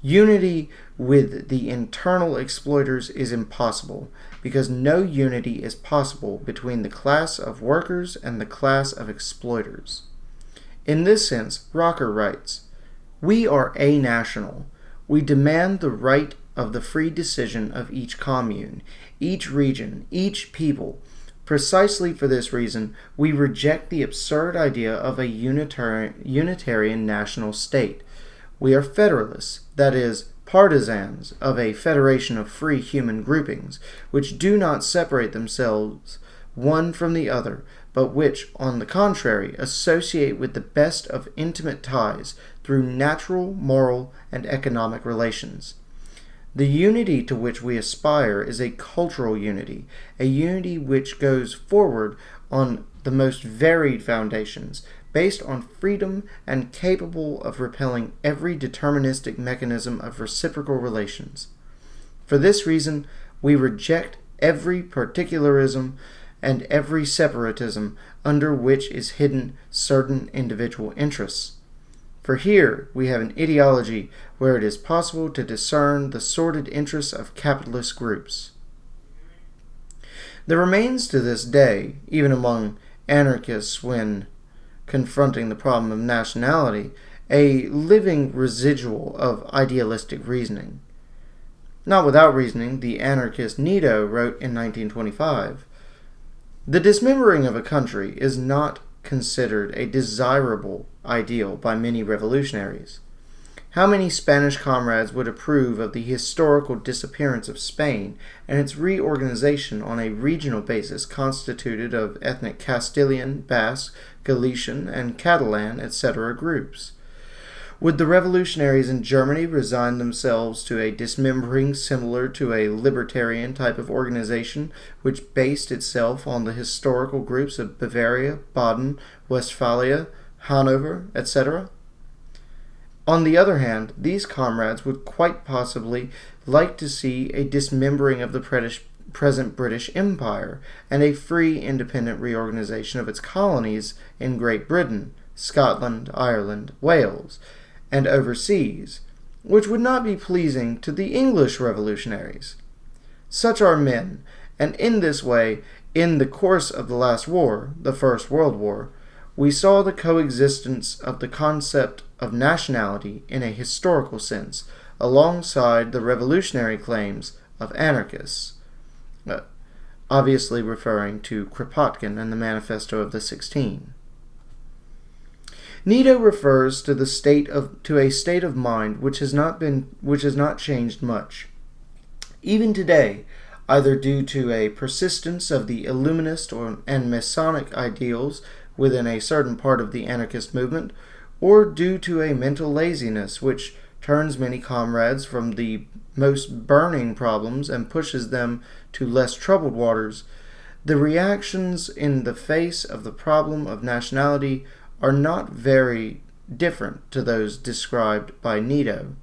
Unity with the internal exploiters is impossible because no unity is possible between the class of workers and the class of exploiters. In this sense, Rocker writes We are a national. We demand the right of the free decision of each commune, each region, each people. Precisely for this reason, we reject the absurd idea of a unitarian, unitarian national state we are federalists, that is, partisans of a federation of free human groupings, which do not separate themselves one from the other, but which, on the contrary, associate with the best of intimate ties through natural, moral, and economic relations. The unity to which we aspire is a cultural unity, a unity which goes forward on the most varied foundations, based on freedom and capable of repelling every deterministic mechanism of reciprocal relations. For this reason, we reject every particularism and every separatism under which is hidden certain individual interests. For here we have an ideology where it is possible to discern the sordid interests of capitalist groups. There remains to this day, even among anarchists when confronting the problem of nationality, a living residual of idealistic reasoning. Not without reasoning, the anarchist Nettlau wrote in 1925 the dismembering of a country is not considered a desirable ideal by many revolutionaries. How many Spanish comrades would approve of the historical disappearance of Spain and its reorganization on a regional basis constituted of ethnic Castilian, Basque, Galician, and Catalan, etc. groups? Would the revolutionaries in Germany resign themselves to a dismembering similar to a libertarian type of organization which based itself on the historical groups of Bavaria, Baden, Westphalia, Hanover, etc.? On the other hand, these comrades would quite possibly like to see a dismembering of the present British Empire and a free independent reorganization of its colonies in Great Britain, Scotland, Ireland, Wales, and overseas, which would not be pleasing to the English revolutionaries. Such are men, and in this way, in the course of the last war, the First World War, we saw the coexistence of the concept of nationality in a historical sense alongside the revolutionary claims of anarchists, uh, obviously referring to Kropotkin and the Manifesto of the Sixteen. Nettlau refers to the state of to a state of mind which has not been which has not changed much. Even today, either due to a persistence of the Illuminist or, and Masonic ideals within a certain part of the anarchist movement, or due to a mental laziness which turns many comrades from the most burning problems and pushes them to less troubled waters, the reactions in the face of the problem of nationality are not very different to those described by Nettlau.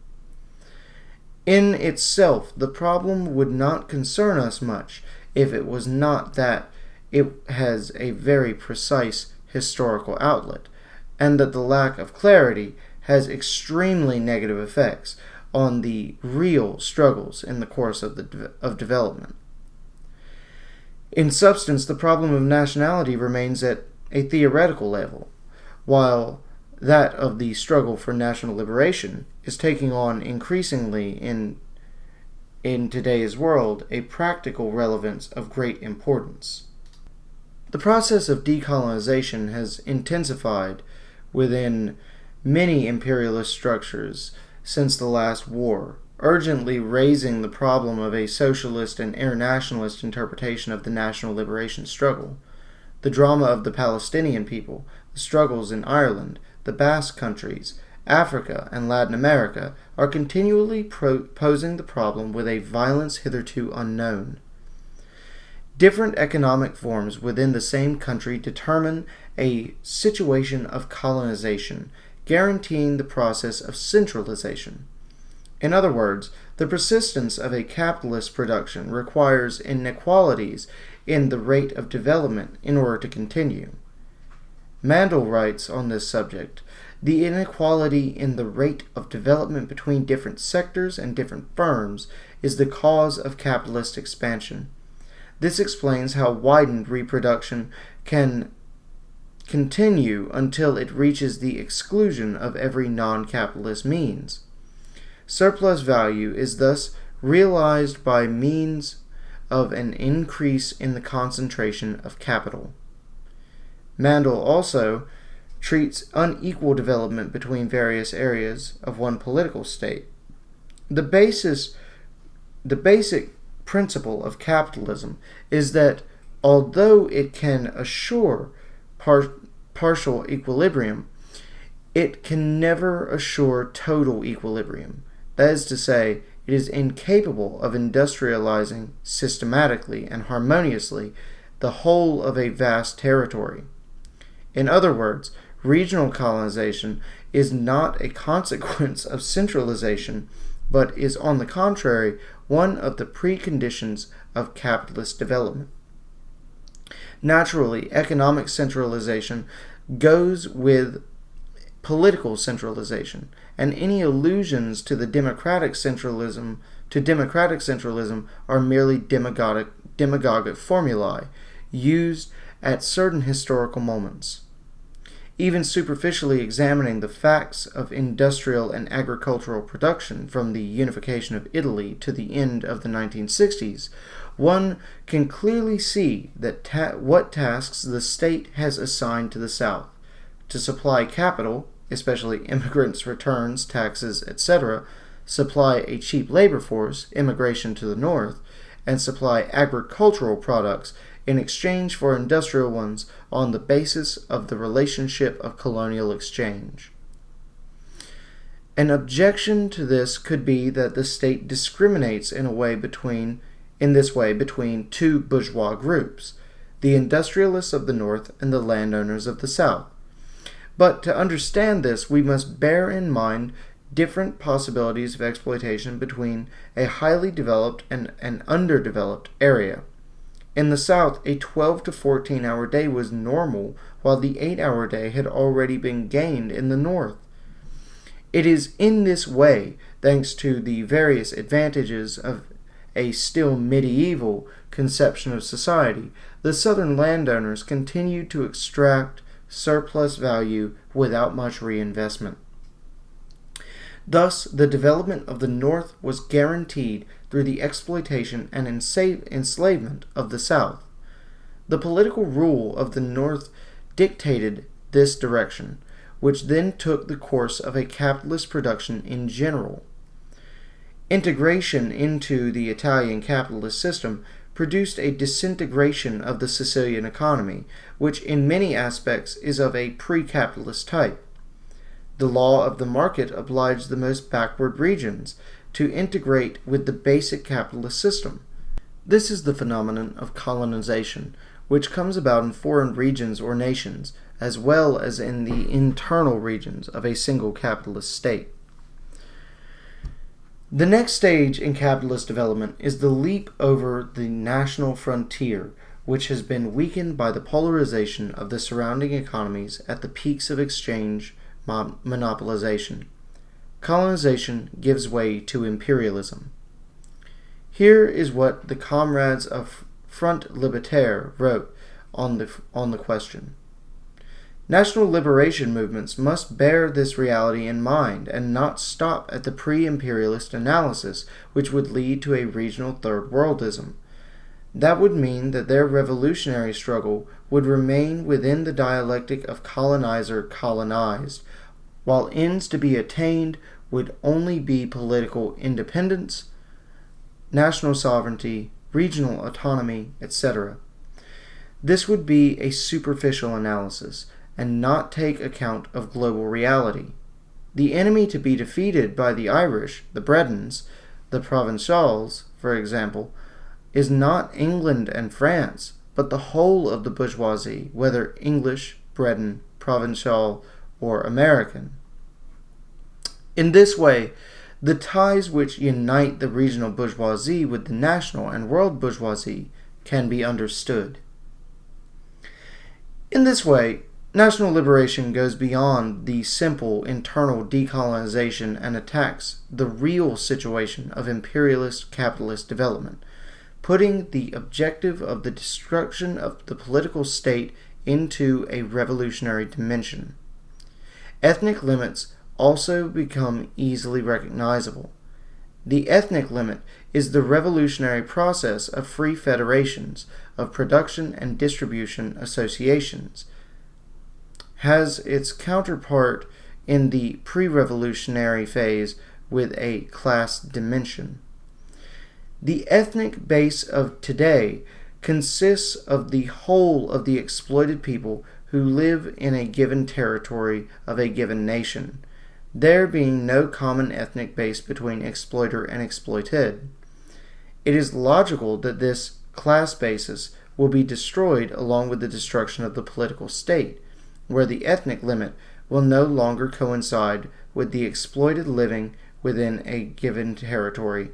In itself, the problem would not concern us much if it was not that it has a very precise historical outlet, and that the lack of clarity has extremely negative effects on the real struggles in the course of, the, of development. In substance, the problem of nationality remains at a theoretical level, while that of the struggle for national liberation is taking on increasingly in in today's world a practical relevance of great importance. The process of decolonization has intensified within many imperialist structures since the last war, urgently raising the problem of a socialist and internationalist interpretation of the national liberation struggle. The drama of the Palestinian people, the struggles in Ireland, the Basque countries, Africa, and Latin America are continually posing the problem with a violence hitherto unknown. Different economic forms within the same country determine a situation of colonization, guaranteeing the process of centralization. In other words, the persistence of a capitalist production requires inequalities in the rate of development in order to continue. Mandel writes on this subject the inequality in the rate of development between different sectors and different firms is the cause of capitalist expansion. This explains how widened reproduction can continue until it reaches the exclusion of every non capitalist means. Surplus value is thus realized by means of an increase in the concentration of capital. Mandel also treats unequal development between various areas of one political state. the basis the basic principle of capitalism is that although it can assure par- partial equilibrium, it can never assure total equilibrium. That is to say, it is incapable of industrializing systematically and harmoniously the whole of a vast territory. In other words, regional colonization is not a consequence of centralization, but is, on the contrary, one of the preconditions of capitalist development. Naturally, economic centralization goes with political centralization, and any allusions to the democratic centralism to democratic centralism are merely demagogic, demagogic formulae used at certain historical moments. Even superficially examining the facts of industrial and agricultural production from the unification of Italy to the end of the 1960s, one can clearly see that ta what tasks the state has assigned to the South to supply capital, especially immigrants' returns, taxes, etc., supply a cheap labor force, immigration to the North, and supply agricultural products in exchange for industrial ones on the basis of the relationship of colonial exchange. An objection to this could be that the state discriminates in a way between in this way between two bourgeois groups, the industrialists of the North and the landowners of the South. But to understand this, we must bear in mind different possibilities of exploitation between a highly developed and an underdeveloped area. In the South, a 12 to 14 hour day was normal, while the 8 hour day had already been gained in the North. It is in this way, thanks to the various advantages of a still medieval conception of society, the Southern landowners continued to extract surplus value without much reinvestment. Thus, the development of the North was guaranteed through the exploitation and enslavement of the South. The political rule of the North dictated this direction, which then took the course of a capitalist production in general. Integration into the Italian capitalist system produced a disintegration of the Sicilian economy, which in many aspects is of a pre capitalist type. The law of the market obliged the most backward regions to integrate with the basic capitalist system. This is the phenomenon of colonization, which comes about in foreign regions or nations, as well as in the internal regions of a single capitalist state. The next stage in capitalist development is the leap over the national frontier, which has been weakened by the polarization of the surrounding economies at the peaks of exchange monopolization. Colonization gives way to imperialism. Here is what the comrades of Front Libertaire wrote on the, on the question. National liberation movements must bear this reality in mind and not stop at the pre imperialist analysis, which would lead to a regional third worldism. That would mean that their revolutionary struggle would remain within the dialectic of colonizer colonized, while ends to be attained would only be political independence, national sovereignty, regional autonomy, etc. This would be a superficial analysis and not take account of global reality. The enemy to be defeated by the Irish, the Bretons, the Provençals, for example, is not England and France, but the whole of the bourgeoisie, whether English, Breton, Provençal, or American. In this way, the ties which unite the regional bourgeoisie with the national and world bourgeoisie can be understood. In this way, national liberation goes beyond the simple internal decolonization and attacks the real situation of imperialist capitalist development, putting the objective of the destruction of the political state into a revolutionary dimension. Ethnic limits also become easily recognizable. The ethnic limit is the revolutionary process of free federations of production and distribution associations, has its counterpart in the pre revolutionary phase with a class dimension. The ethnic base of today consists of the whole of the exploited people who live in a given territory of a given nation, there being no common ethnic base between exploiter and exploited. It is logical that this class basis will be destroyed along with the destruction of the political state, where the ethnic limit will no longer coincide with the exploited living within a given territory,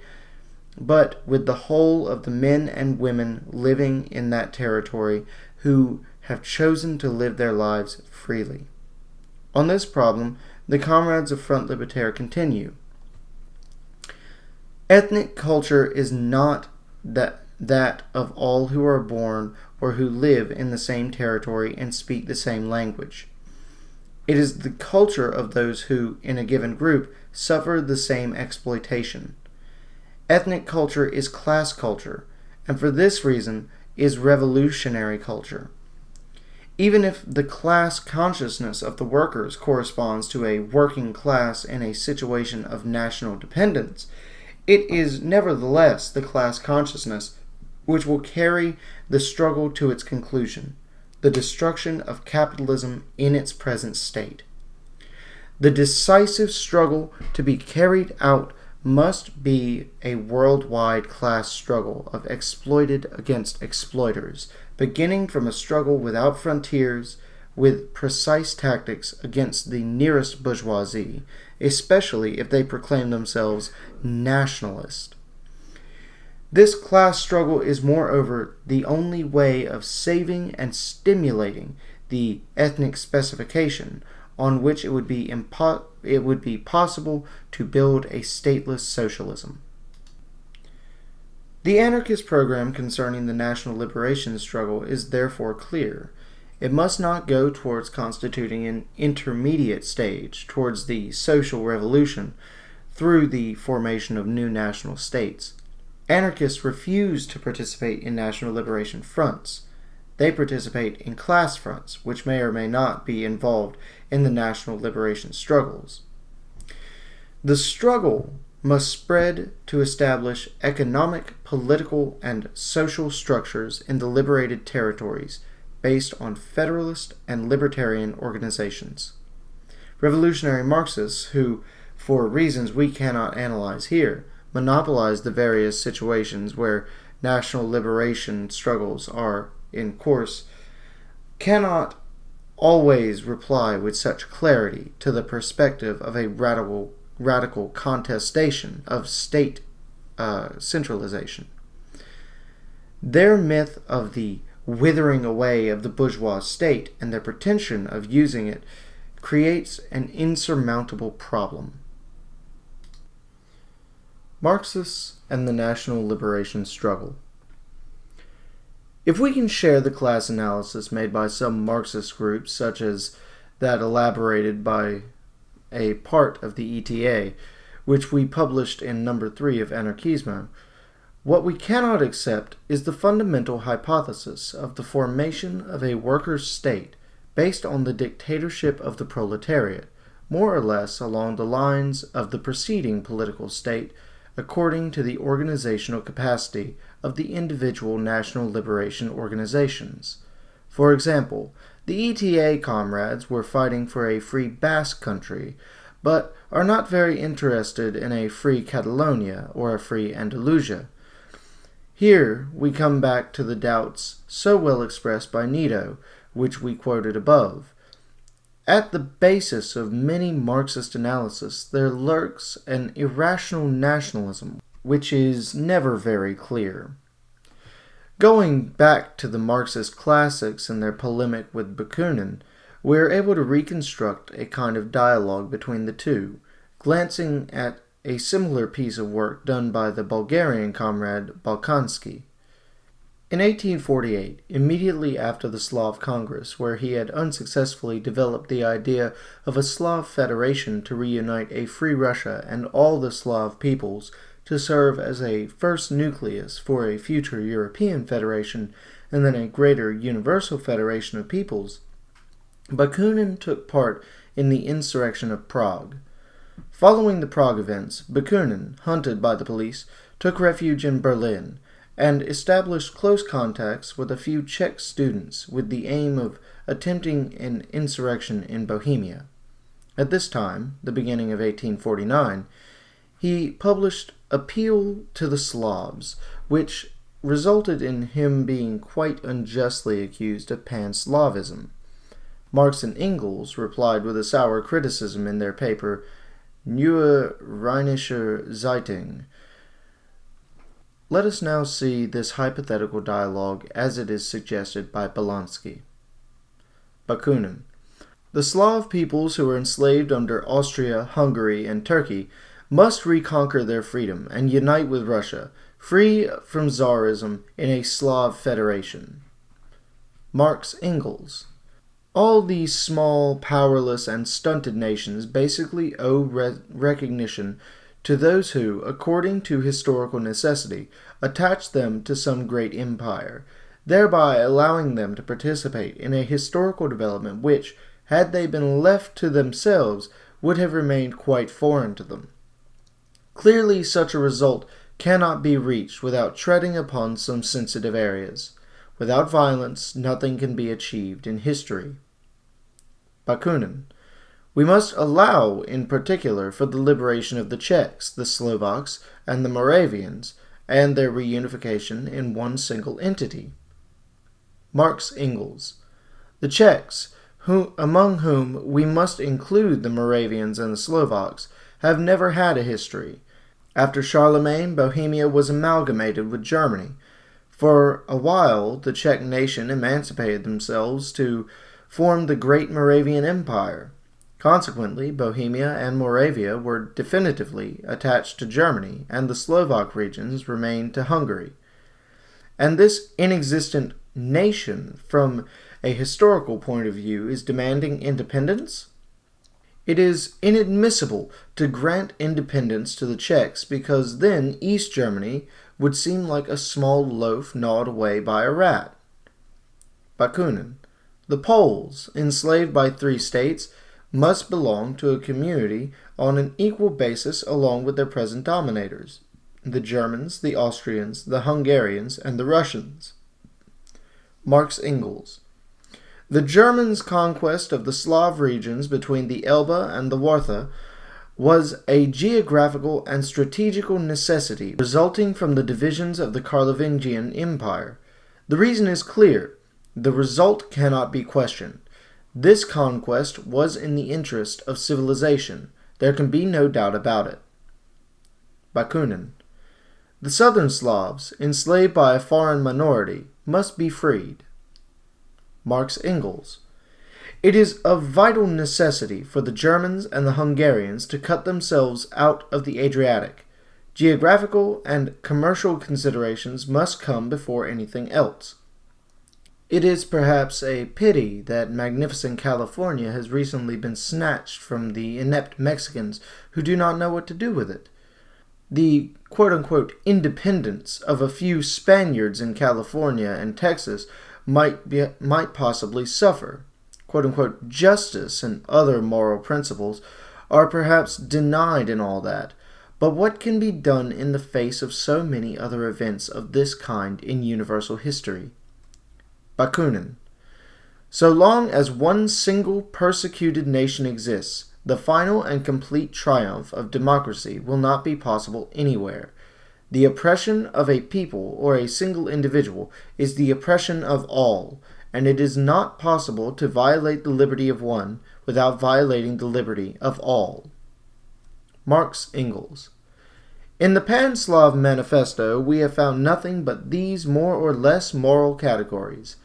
but with the whole of the men and women living in that territory who have chosen to live their lives freely. On this problem, the comrades of Front Libertaire continue. Ethnic culture is not that, that of all who are born or who live in the same territory and speak the same language. It is the culture of those who, in a given group, suffer the same exploitation. Ethnic culture is class culture, and for this reason is revolutionary culture. Even if the class consciousness of the workers corresponds to a working class in a situation of national dependence, it is nevertheless the class consciousness which will carry the struggle to its conclusion, the destruction of capitalism in its present state. The decisive struggle to be carried out must be a worldwide class struggle of exploited against exploiters, beginning from a struggle without frontiers, with precise tactics against the nearest bourgeoisie, especially if they proclaim themselves nationalist. This class struggle is, moreover, the only way of saving and stimulating the ethnic specification on which it would be impo- it would be possible to build a stateless socialism. The anarchist program concerning the national liberation struggle is therefore clear. It must not go towards constituting an intermediate stage towards the social revolution through the formation of new national states. Anarchists refuse to participate in national liberation fronts. They participate in class fronts, which may or may not be involved in the national liberation struggles. The struggle must spread to establish economic, political, and social structures in the liberated territories based on federalist and libertarian organizations. Revolutionary Marxists, who, for reasons we cannot analyze here, monopolize the various situations where national liberation struggles are in course, cannot always reply with such clarity to the perspective of a radical, radical contestation of state uh, centralization. Their myth of the withering away of the bourgeois state and their pretension of using it creates an insurmountable problem. Marxists and the national liberation struggle. If we can share the class analysis made by some Marxist groups, such as that elaborated by a part of the ETA, which we published in number 3 of Anarchismo, what we cannot accept is the fundamental hypothesis of the formation of a workers' state based on the dictatorship of the proletariat, more or less along the lines of the preceding political state according to the organizational capacity of the individual national liberation organizations. For example, the ETA comrades were fighting for a free Basque country, but are not very interested in a free Catalonia or a free Andalusia. Here we come back to the doubts so well expressed by Nito, which we quoted above. At the basis of many Marxist analysis, there lurks an irrational nationalism which is never very clear. Going back to the Marxist classics and their polemic with Bakunin, we are able to reconstruct a kind of dialogue between the two, glancing at a similar piece of work done by the Bulgarian comrade Balkanski. In 1848, immediately after the Slav Congress, where he had unsuccessfully developed the idea of a Slav federation to reunite a free Russia and all the Slav peoples to serve as a first nucleus for a future European federation and then a greater universal federation of peoples, Bakunin took part in the insurrection of Prague. Following the Prague events, Bakunin, hunted by the police, took refuge in Berlin and established close contacts with a few Czech students with the aim of attempting an insurrection in Bohemia. At this time, the beginning of 1849, he published Appeal to the Slavs, which resulted in him being quite unjustly accused of pan-Slavism. Marx and Engels replied with a sour criticism in their paper Neue Rheinische Zeitung. Let us now see this hypothetical dialogue as it is suggested by Balkanski. Bakunin. The Slav peoples who were enslaved under Austria, Hungary, and Turkey must reconquer their freedom and unite with Russia, free from Tsarism in a Slav federation. Marx Engels. All these small, powerless, and stunted nations basically owe re recognition to those who, according to historical necessity, attach them to some great empire, thereby allowing them to participate in a historical development which, had they been left to themselves, would have remained quite foreign to them. Clearly, such a result cannot be reached without treading upon some sensitive areas. Without violence, nothing can be achieved in history. Bakunin. We must allow, in particular, for the liberation of the Czechs, the Slovaks, and the Moravians, and their reunification in one single entity. Marx Engels. The Czechs, who, among whom we must include the Moravians and the Slovaks, have never had a history. After Charlemagne, Bohemia was amalgamated with Germany. For a while, the Czech nation emancipated themselves to form the great Moravian Empire. Consequently, Bohemia and Moravia were definitively attached to Germany, and the Slovak regions remained to Hungary. And this inexistent nation, from a historical point of view, is demanding independence? It is inadmissible to grant independence to the Czechs because then East Germany would seem like a small loaf gnawed away by a rat. Bakunin. The Poles, enslaved by three states, must belong to a community on an equal basis along with their present dominators, the Germans, the Austrians, the Hungarians, and the Russians. Marx Engels. The Germans' conquest of the Slav regions between the Elbe and the Wartha was a geographical and strategical necessity resulting from the divisions of the Carlovingian Empire. The reason is clear. The result cannot be questioned. This conquest was in the interest of civilization. There can be no doubt about it. Bakunin. The southern Slavs, enslaved by a foreign minority, must be freed. Marx Engels. It is of vital necessity for the Germans and the Hungarians to cut themselves out of the Adriatic. Geographical and commercial considerations must come before anything else. It is perhaps a pity that magnificent California has recently been snatched from the inept Mexicans who do not know what to do with it. The quote-unquote independence of a few Spaniards in California and Texas might, be, might possibly suffer. Quote-unquote justice and other moral principles are perhaps denied in all that, but what can be done in the face of so many other events of this kind in universal history? Bakunin. So long as one single persecuted nation exists, the final and complete triumph of democracy will not be possible anywhere. The oppression of a people or a single individual is the oppression of all, and it is not possible to violate the liberty of one without violating the liberty of all. Marx Engels in the Pan-Slav Manifesto, we have found nothing but these more or less moral categories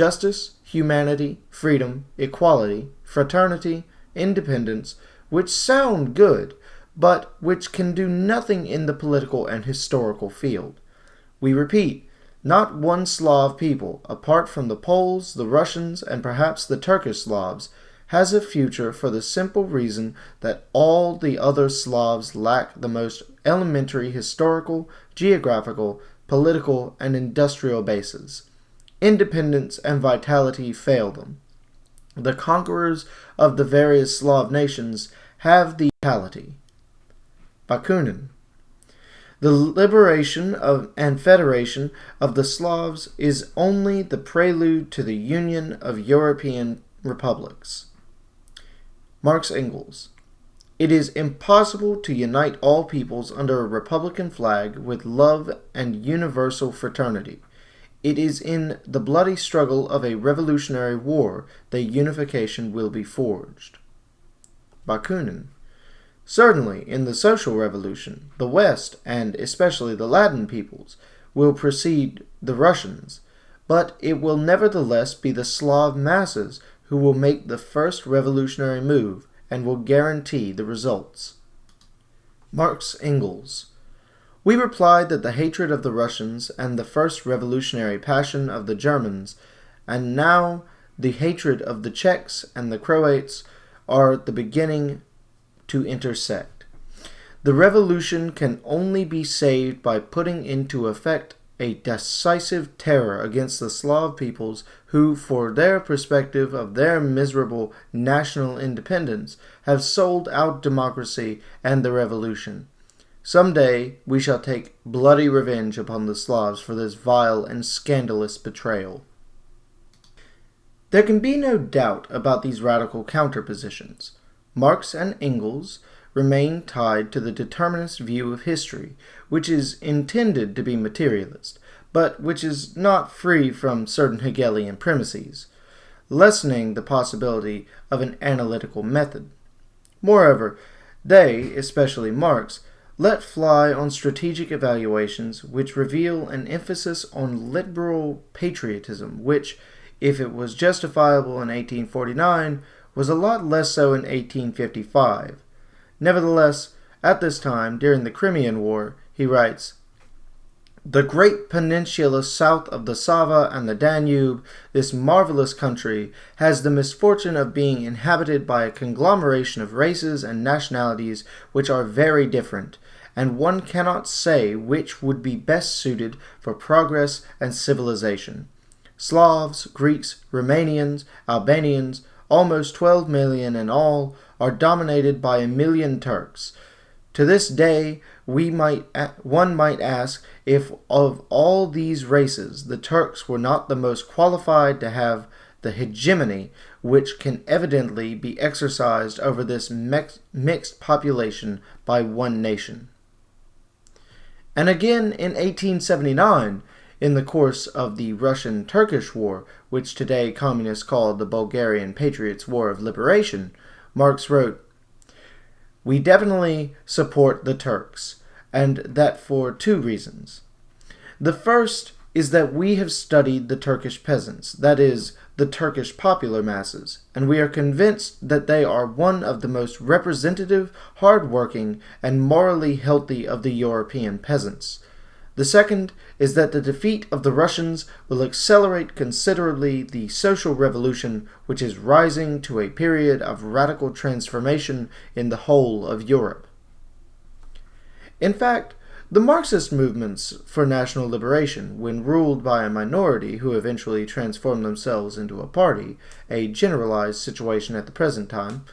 justice, humanity, freedom, equality, fraternity, independence, which sound good, but which can do nothing in the political and historical field. We repeat, not one Slav people, apart from the Poles, the Russians, and perhaps the Turkish Slavs, has a future for the simple reason that all the other Slavs lack the most elementary historical, geographical, political, and industrial bases independence and vitality fail them. The conquerors of the various Slav nations have the vitality. Bakunin. The liberation of and federation of the Slavs is only the prelude to the union of European republics. Marx Engels. It is impossible to unite all peoples under a republican flag with love and universal fraternity. It is in the bloody struggle of a revolutionary war that unification will be forged. Bakunin. Certainly, in the social revolution, the West, and especially the Latin peoples, will precede the Russians, but it will nevertheless be the Slav masses who will make the first revolutionary move and will guarantee the results. Marx Engels We replied that the hatred of the Russians and the first revolutionary passion of the Germans, and now the hatred of the Czechs and the Croats, are the beginning to intersect. The revolution can only be saved by putting into effect a decisive terror against the Slav peoples who, for their perspective of their miserable national independence, have sold out democracy and the revolution. Some day we shall take bloody revenge upon the Slavs for this vile and scandalous betrayal. There can be no doubt about these radical counterpositions. Marx and Engels remain tied to the determinist view of history, which is intended to be materialist, but which is not free from certain Hegelian premises, lessening the possibility of an analytical method. Moreover, they, especially Marx, let fly on strategic evaluations which reveal an emphasis on liberal patriotism, which, if it was justifiable in 1849, was a lot less so in 1855. Nevertheless, at this time, during the Crimean War, he writes, The great peninsula south of the Sava and the Danube, this marvelous country, has the misfortune of being inhabited by a conglomeration of races and nationalities which are very different, and one cannot say which would be best suited for progress and civilization. Slavs, Greeks, Romanians, Albanians, almost 12 million in all, are dominated by a million Turks. To this day, we might one might ask if of all these races the Turks were not the most qualified to have the hegemony which can evidently be exercised over this mixed population by one nation. And again in 1879, in the course of the Russian-Turkish War, which today communists call the Bulgarian Patriots' War of Liberation, Marx wrote, We definitely support the Turks, and that for two reasons. The first is that we have studied the Turkish peasants, that is, the Turkish popular masses, and we are convinced that they are one of the most representative, hard-working, and morally healthy of the European peasants. The second is that the defeat of the Russians will accelerate considerably the social revolution which is rising to a period of radical transformation in the whole of Europe. In fact, the Marxist movements for national liberation, when ruled by a minority who eventually transform themselves into a party, a generalized situation at the present time,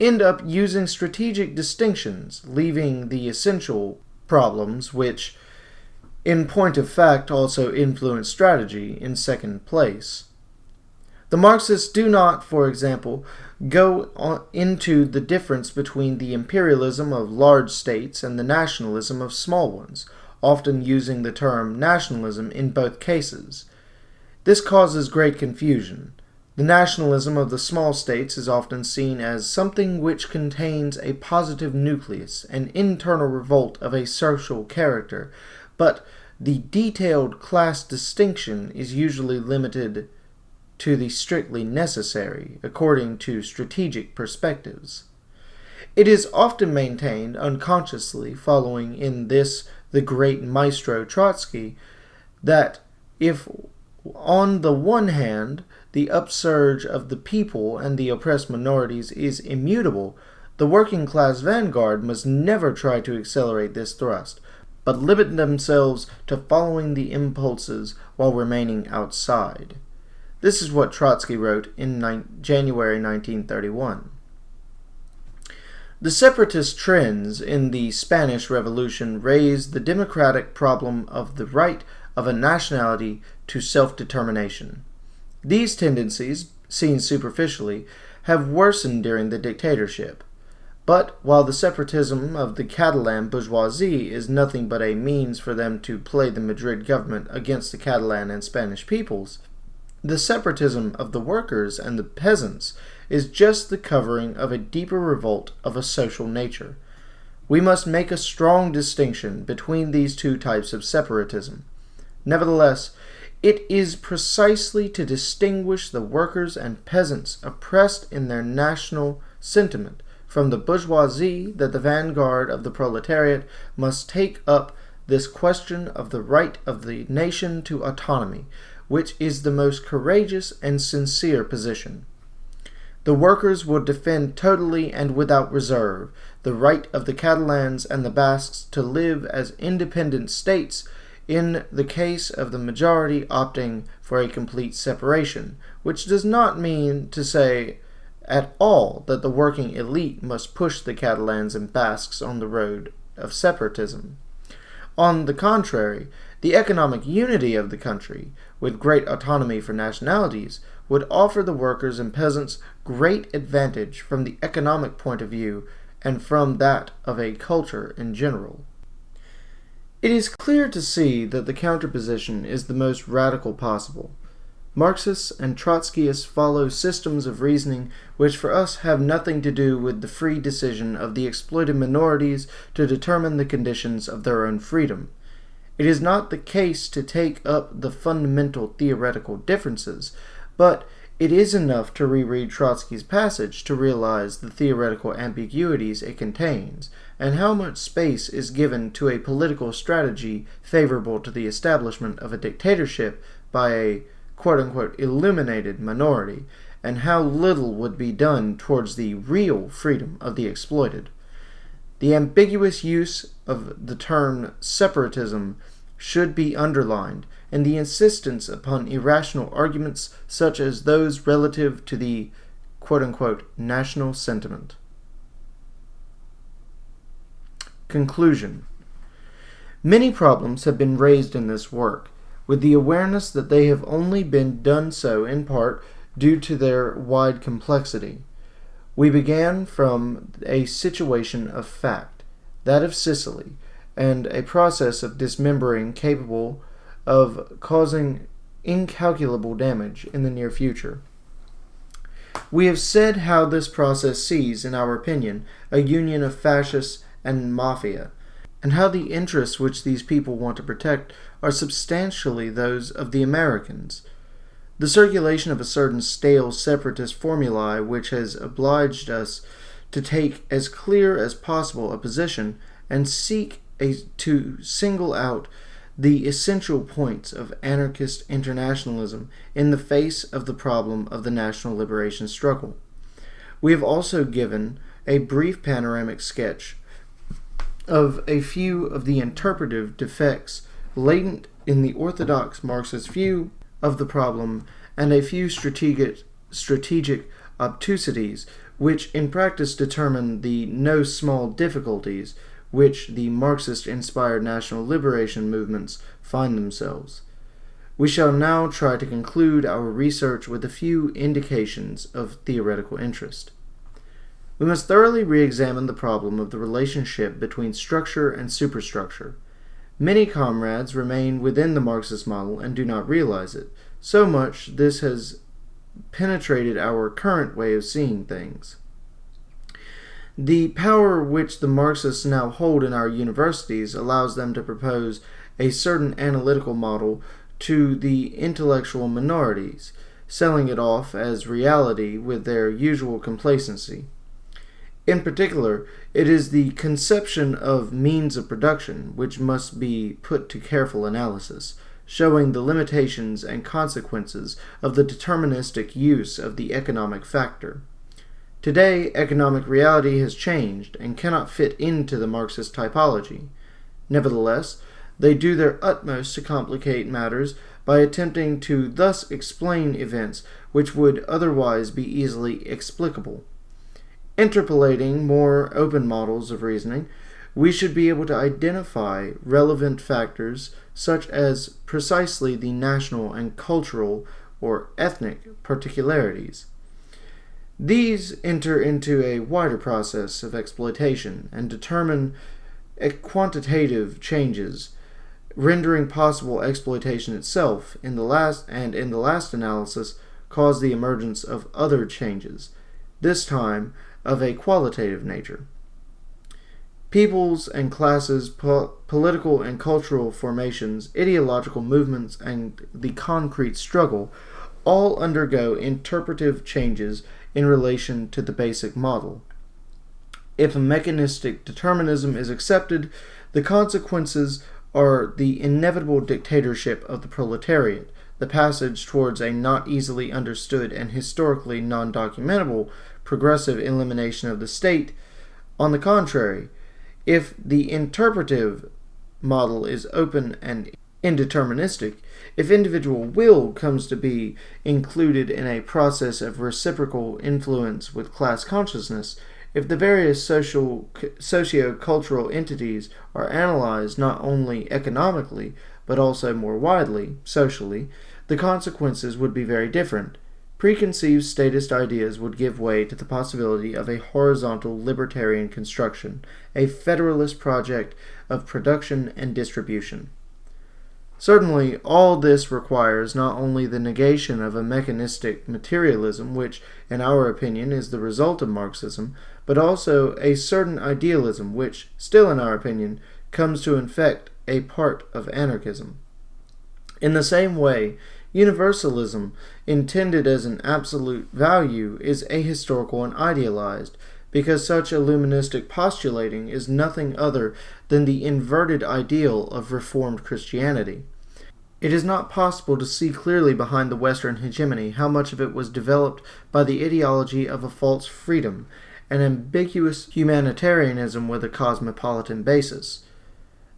end up using strategic distinctions, leaving the essential problems which in point of fact also influence strategy in second place. The Marxists do not, for example, go into the difference between the imperialism of large states and the nationalism of small ones, often using the term nationalism in both cases. This causes great confusion. The nationalism of the small states is often seen as something which contains a positive nucleus, an internal revolt of a social character, but the detailed class distinction is usually limited to the strictly necessary, according to strategic perspectives. It is often maintained unconsciously, following in this the great maestro Trotsky, that if on the one hand the upsurge of the people and the oppressed minorities is immutable, the working class vanguard must never try to accelerate this thrust, but limit themselves to following the impulses while remaining outside. This is what Trotsky wrote in January 1931. The separatist trends in the Spanish Revolution raised the democratic problem of the right of a nationality to self determination. These tendencies, seen superficially, have worsened during the dictatorship. But while the separatism of the Catalan bourgeoisie is nothing but a means for them to play the Madrid government against the Catalan and Spanish peoples, the separatism of the workers and the peasants is just the covering of a deeper revolt of a social nature. We must make a strong distinction between these two types of separatism. Nevertheless, it is precisely to distinguish the workers and peasants oppressed in their national sentiment from the bourgeoisie that the vanguard of the proletariat must take up this question of the right of the nation to autonomy, which is the most courageous and sincere position. The workers will defend totally and without reserve the right of the Catalans and the Basques to live as independent states in the case of the majority opting for a complete separation, which does not mean to say at all that the working elite must push the Catalans and Basques on the road of separatism. On the contrary, the economic unity of the country, with great autonomy for nationalities, would offer the workers and peasants great advantage from the economic point of view and from that of a culture in general. It is clear to see that the counterposition is the most radical possible. Marxists and Trotskyists follow systems of reasoning which for us have nothing to do with the free decision of the exploited minorities to determine the conditions of their own freedom. It is not the case to take up the fundamental theoretical differences, but it is enough to reread Trotsky's passage to realize the theoretical ambiguities it contains, and how much space is given to a political strategy favorable to the establishment of a dictatorship by a quote unquote illuminated minority, and how little would be done towards the real freedom of the exploited. The ambiguous use of the term separatism should be underlined, and the insistence upon irrational arguments such as those relative to the quote unquote national sentiment. Conclusion Many problems have been raised in this work, with the awareness that they have only been done so in part due to their wide complexity. We began from a situation of fact, that of Sicily, and a process of dismembering capable of causing incalculable damage in the near future. We have said how this process sees, in our opinion, a union of fascists and mafia, and how the interests which these people want to protect are substantially those of the Americans. The circulation of a certain stale separatist formulae which has obliged us to take as clear as possible a position and seek a, to single out the essential points of anarchist internationalism in the face of the problem of the national liberation struggle. We have also given a brief panoramic sketch of a few of the interpretive defects latent in the orthodox Marxist view of the problem and a few strategic, strategic obtusities which in practice determine the no small difficulties which the Marxist inspired national liberation movements find themselves. We shall now try to conclude our research with a few indications of theoretical interest. We must thoroughly re examine the problem of the relationship between structure and superstructure. Many comrades remain within the Marxist model and do not realize it. So much this has penetrated our current way of seeing things. The power which the Marxists now hold in our universities allows them to propose a certain analytical model to the intellectual minorities, selling it off as reality with their usual complacency. In particular, it is the conception of means of production which must be put to careful analysis, showing the limitations and consequences of the deterministic use of the economic factor. Today, economic reality has changed and cannot fit into the Marxist typology. Nevertheless, they do their utmost to complicate matters by attempting to thus explain events which would otherwise be easily explicable. Interpolating more open models of reasoning, we should be able to identify relevant factors such as precisely the national and cultural or ethnic particularities. These enter into a wider process of exploitation and determine quantitative changes, rendering possible exploitation itself in the last and in the last analysis cause the emergence of other changes, this time of a qualitative nature. Peoples and classes, po political and cultural formations, ideological movements, and the concrete struggle all undergo interpretive changes in relation to the basic model. If a mechanistic determinism is accepted, the consequences are the inevitable dictatorship of the proletariat, the passage towards a not easily understood and historically non documentable progressive elimination of the state. On the contrary, if the interpretive model is open and indeterministic, if individual will comes to be included in a process of reciprocal influence with class consciousness, if the various social socio-cultural entities are analyzed not only economically but also more widely socially, the consequences would be very different. Preconceived statist ideas would give way to the possibility of a horizontal libertarian construction, a federalist project of production and distribution. Certainly, all this requires not only the negation of a mechanistic materialism, which, in our opinion, is the result of Marxism, but also a certain idealism, which, still in our opinion, comes to infect a part of anarchism. In the same way, Universalism, intended as an absolute value, is ahistorical and idealized, because such illuministic postulating is nothing other than the inverted ideal of Reformed Christianity. It is not possible to see clearly behind the Western hegemony how much of it was developed by the ideology of a false freedom, an ambiguous humanitarianism with a cosmopolitan basis.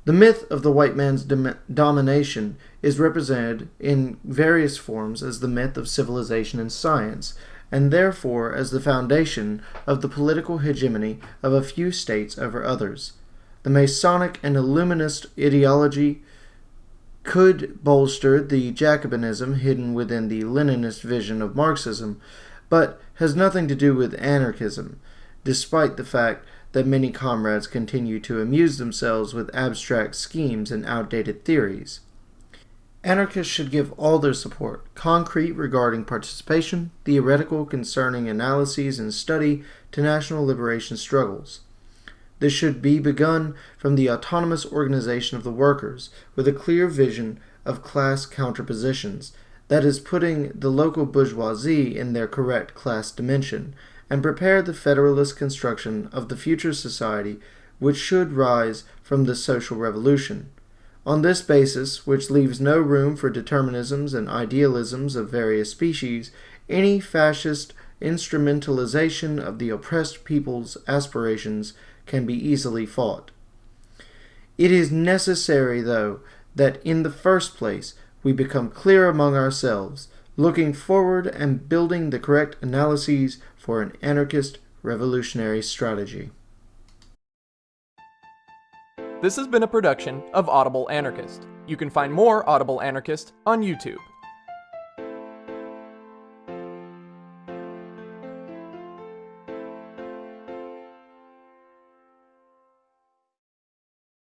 The myth of the white man's dom domination is represented in various forms as the myth of civilization and science, and therefore as the foundation of the political hegemony of a few states over others. The Masonic and Illuminist ideology could bolster the Jacobinism hidden within the Leninist vision of Marxism, but has nothing to do with anarchism, despite the fact that many comrades continue to amuse themselves with abstract schemes and outdated theories. Anarchists should give all their support, concrete regarding participation, theoretical concerning analyses and study to national liberation struggles. This should be begun from the autonomous organization of the workers, with a clear vision of class counterpositions, that is, putting the local bourgeoisie in their correct class dimension, and prepare the federalist construction of the future society which should rise from the social revolution. On this basis, which leaves no room for determinisms and idealisms of various species, any fascist instrumentalization of the oppressed people's aspirations can be easily fought. It is necessary, though, that in the first place we become clear among ourselves, looking forward and building the correct analyses for an anarchist revolutionary strategy. This has been a production of Audible Anarchist. You can find more Audible Anarchist on YouTube.